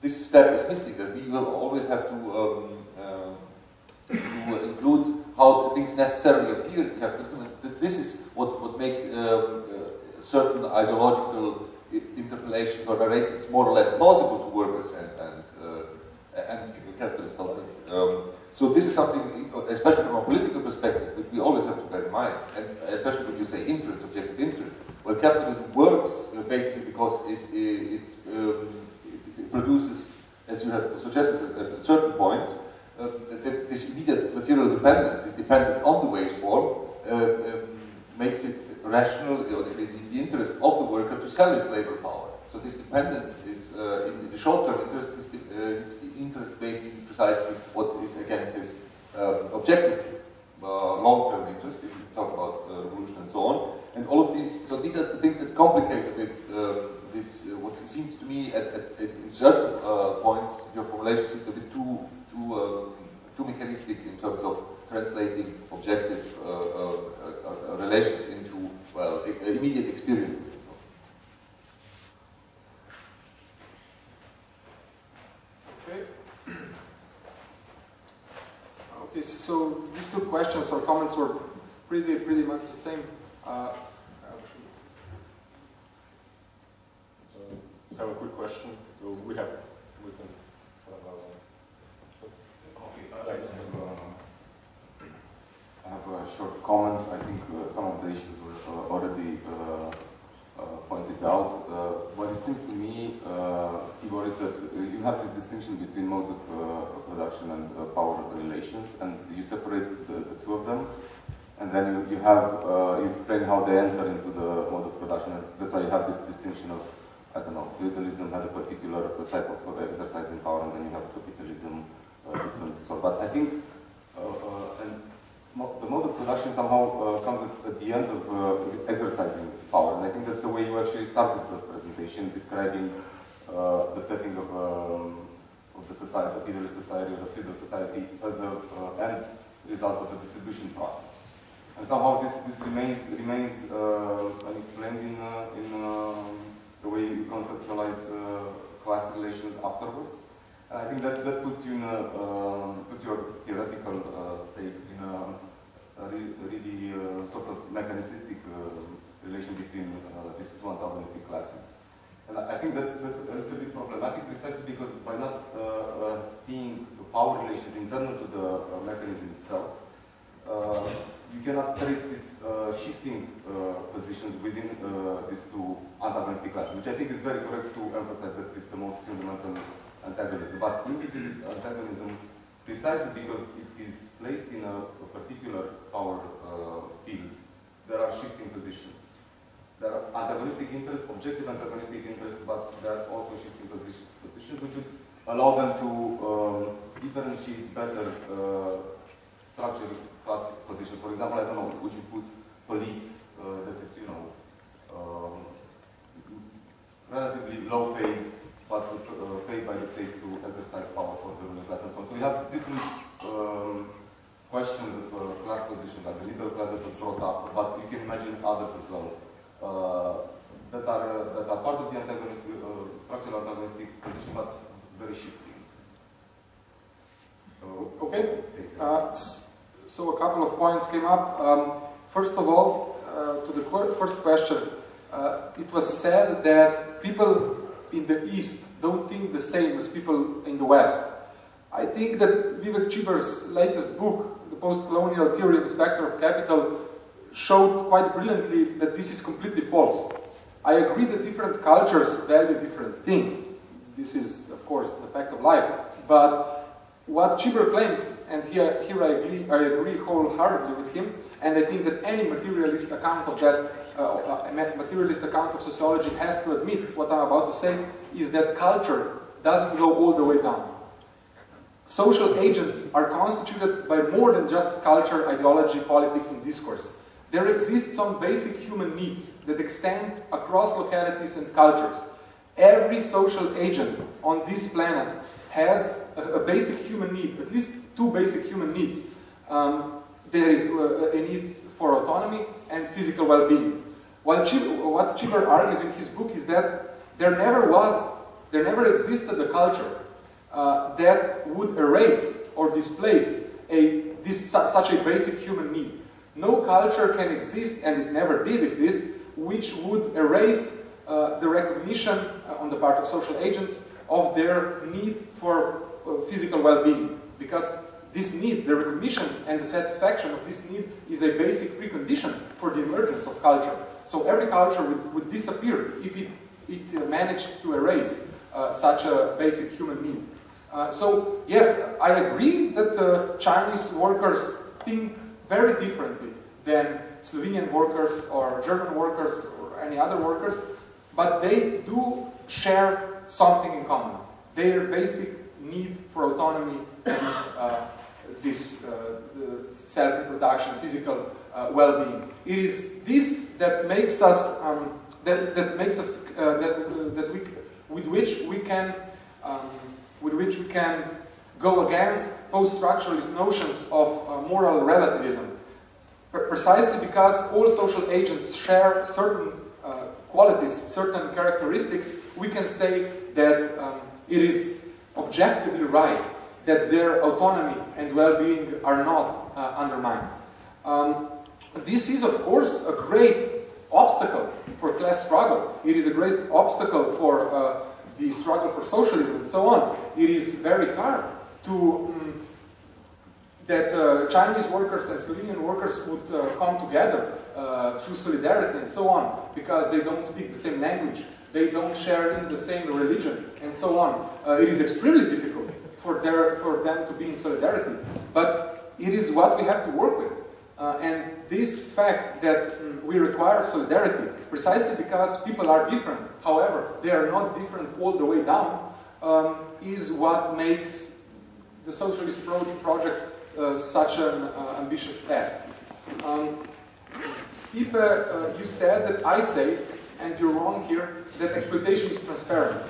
this step is missing, that we will always have to, um, uh, to include how things necessarily appear in capitalism. This is what, what makes um, certain ideological interpolations or narratives more or less plausible to workers and, and, uh, and capitalists alike. Um, so this is something, especially from a political perspective, that we always have to bear in mind, and especially when you say interest, objective interest. Well, capitalism works uh, basically because it, it, um, it, produces, as you have suggested at, a certain point, uh, this immediate material dependence, this dependence on the wage form, uh, um, makes it rational, or the, the, interest of the worker to sell his labor power. So this dependence is, uh, in the short-term interest, is, uh, is interest making precisely what is against this um, objective uh, long-term interest, if you talk about revolution and so on. And all of these, so these are the things that complicate a bit uh, this, uh, what it seems to me at, at, at in certain points, your formulation seems a bit too, too, um, too mechanistic in terms of translating objective relations into, well, immediate experiences. Okay. okay, so these two questions or comments were pretty, pretty much the same. Uh, I have a quick question. So we have, we can. Okay, I have a short comment. I think uh, some of the issues were uh, already uh, uh pointed out. Uh, what it seems to me, uh, Tibor, is that you have between modes of production and power relations, and you separate the, the, two of them, and then you, you have you explain how they enter into the mode of production. That's why you have this distinction of I don't know, feudalism had a particular type of exercising power, and then you have capitalism different sort. But I think, and the mode of production somehow uh, comes at, at, the end of uh, exercising power. And I think that's the way you actually started the presentation, describing uh, the setting of, um, of the society, of either society or the feudal society as an end result of a distribution process. And somehow this, this remains, remains unexplained in, in the way you conceptualize class relations afterwards. And I think that, that puts you in a, um, puts your theoretical uh, take in a, a really uh, sort of mechanistic uh, relation between uh, these two antagonistic classes. And I think that's, that's a little bit problematic precisely because by not seeing the power relations internal to the mechanism itself, you cannot trace these uh, shifting uh, positions within uh, these two antagonistic classes, which I think is very correct to emphasize that it's the most fundamental antagonism. But in between this antagonism, precisely because it is placed in a, a particular power uh, field, there are shifting positions. There are antagonistic interests, objective antagonistic interests, but there are also shifting positions which would allow them to um, differentiate better uh, structure class positions. For example, I don't know, would you put police uh, that is, you know, um, relatively low paid but uh, paid by the state to exercise power for the ruling class and so on. So we have different um, questions of uh, class positions, like the middle class that was brought up, but you can imagine others as well, uh, that, are, uh, that are part of the antagonistic, uh, structural antagonistic position, but very shifting. Okay. Uh, so a couple of points came up. Um, first of all, to the first question, it was said that people in the East don't think the same as people in the West. I think that Vivek Chibber's latest book, The Post-Colonial Theory and the Spectre of Capital, showed quite brilliantly that this is completely false. I agree that different cultures value different things. This is, of course, the fact of life. But what Chibber claims, and here, here I, agree, I agree wholeheartedly with him, and I think that any materialist account of that, uh, uh, materialist account of sociology has to admit what I'm about to say, is that culture doesn't go all the way down. Social agents are constituted by more than just culture, ideology, politics, and discourse. There exist some basic human needs that extend across localities and cultures. Every social agent on this planet has a, a basic human need, at least two basic human needs. Um, there is uh, a need for autonomy and physical well-being. What Chibber argues in his book is that there never was, there never existed a culture uh, that would erase or displace a, this, such a basic human need. No culture can exist, and it never did exist, which would erase uh, the recognition uh, on the part of social agents of their need for uh, physical well-being. Because this need, the recognition and the satisfaction of this need is a basic precondition for the emergence of culture. So every culture would, would disappear if it, it uh, managed to erase uh, such a basic human need. Uh, so yes, I agree that Chinese workers think very differently than Slovenian workers or German workers or any other workers, but they do share something in common. Their basic need for autonomy and uh, this uh, self-reproduction, physical uh, well-being. It is this that makes us um, that, that makes us uh, that that we with which we can um, with which we can go against post-structuralist notions of uh, moral relativism, precisely because all social agents share certain uh, qualities, certain characteristics, we can say that um, it is objectively right that their autonomy and well-being are not uh, undermined. Um, this is, of course, a great obstacle for class struggle. It is a great obstacle for uh, the struggle for socialism and so on. It is very hard to um, that uh, Chinese workers and Slovenian workers would uh, come together uh, through solidarity and so on, because they don't speak the same language, they don't share in the same religion, and so on. Uh, it is extremely difficult for, their, for them to be in solidarity, but it is what we have to work with. Uh, and this fact that um, we require solidarity, precisely because people are different, however, they are not different all the way down, um, is what makes the socialist pro project uh, such an uh, ambitious task. Um, Stipe, uh, you said that I say, and you're wrong here, that exploitation is transparent.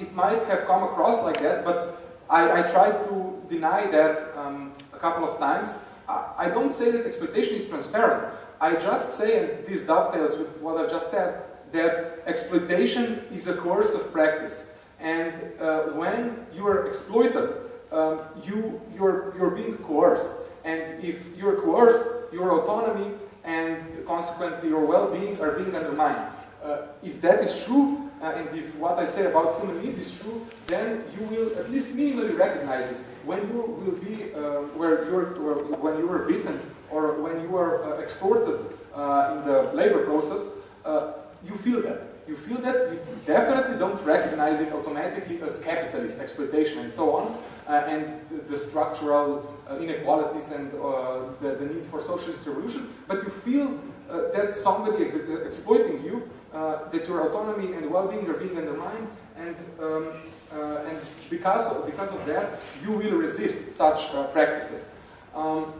It might have come across like that, but I, I tried to deny that um, a couple of times. I, I don't say that exploitation is transparent. I just say, and this dovetails with what I just said, that exploitation is a course of practice. And uh, when you are exploited, um, you, you're, you're being coerced. And if you're coerced, your autonomy and consequently your well-being are being undermined. Uh, if that is true, uh, and if what I say about human needs is true, then you will at least minimally recognize this. When you will be, uh, where you're, when you are beaten or when you are uh, extorted uh, in the labor process, uh, you feel that. You feel that, you definitely don't recognize it automatically as capitalist exploitation and so on, uh, and the, structural uh, inequalities and uh, the, the, need for socialist revolution, but you feel uh, that somebody is exploiting you, uh, that your autonomy and well-being are being undermined, and, um, uh, and because, of, because of that, you will resist such practices. Um,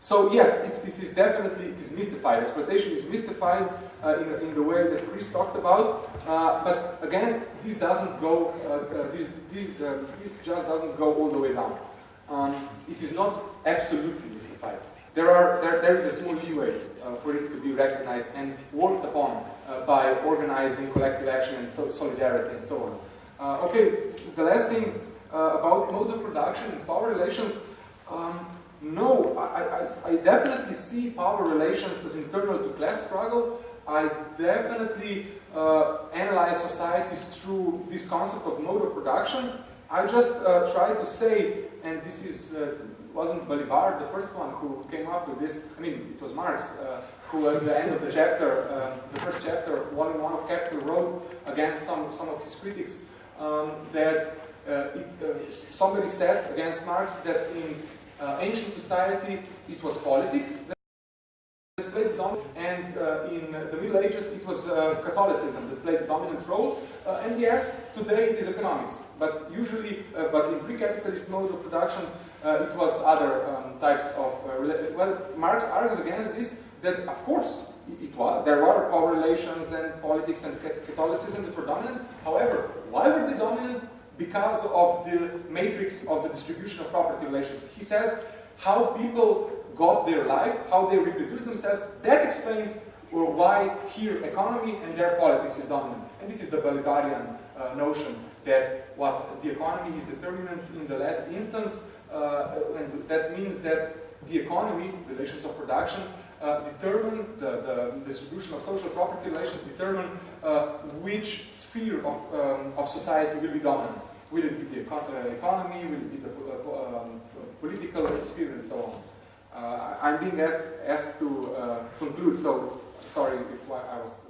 so yes, it, definitely it is mystified. Exploitation is mystified uh, in, in, the way that Chris talked about. Uh, but again, this doesn't go. Uh, uh this, this, uh, this, just doesn't go all the way down. Um, it is not absolutely mystified. There are there, there is a small leeway uh, for it to be recognized and worked upon by organizing collective action and so solidarity and so on. okay, the last thing about modes of production and power relations. Um, no, I, I, I, definitely see power relations as internal to class struggle. I definitely uh, analyze societies through this concept of mode of production. I just uh, try to say, and this is uh, wasn't Balibar the first one who came up with this. I mean, it was Marx uh, who, at the end of the chapter, uh, the first chapter, volume one of Capital, wrote against some some of his critics um, that uh, it, uh, somebody said against Marx that in uh, ancient society it was politics that played the dominant, and uh, in the Middle Ages it was uh, Catholicism that played the dominant role. Uh, and yes, today it is economics, but usually, uh, but in pre-capitalist mode of production, uh, it was other um, types of. Well, Marx argues against this that of course it was there were power relations and politics and Catholicism that were dominant. However, why were they dominant? Because of the matrix of the distribution of property relations. He says how people got their life, how they reproduce themselves, that explains uh, why here economy and their politics is dominant. And this is the Balibarian uh, notion that what the economy is determinant in the last instance, uh, and that means that the economy, relations of production, uh, determine the, the distribution of social property relations, determine uh, which sphere of, um, of society will be dominant. Will it be the uh, economy, will it be the uh, um, political sphere, and so on. Uh, I'm being asked, asked to conclude, so sorry if I was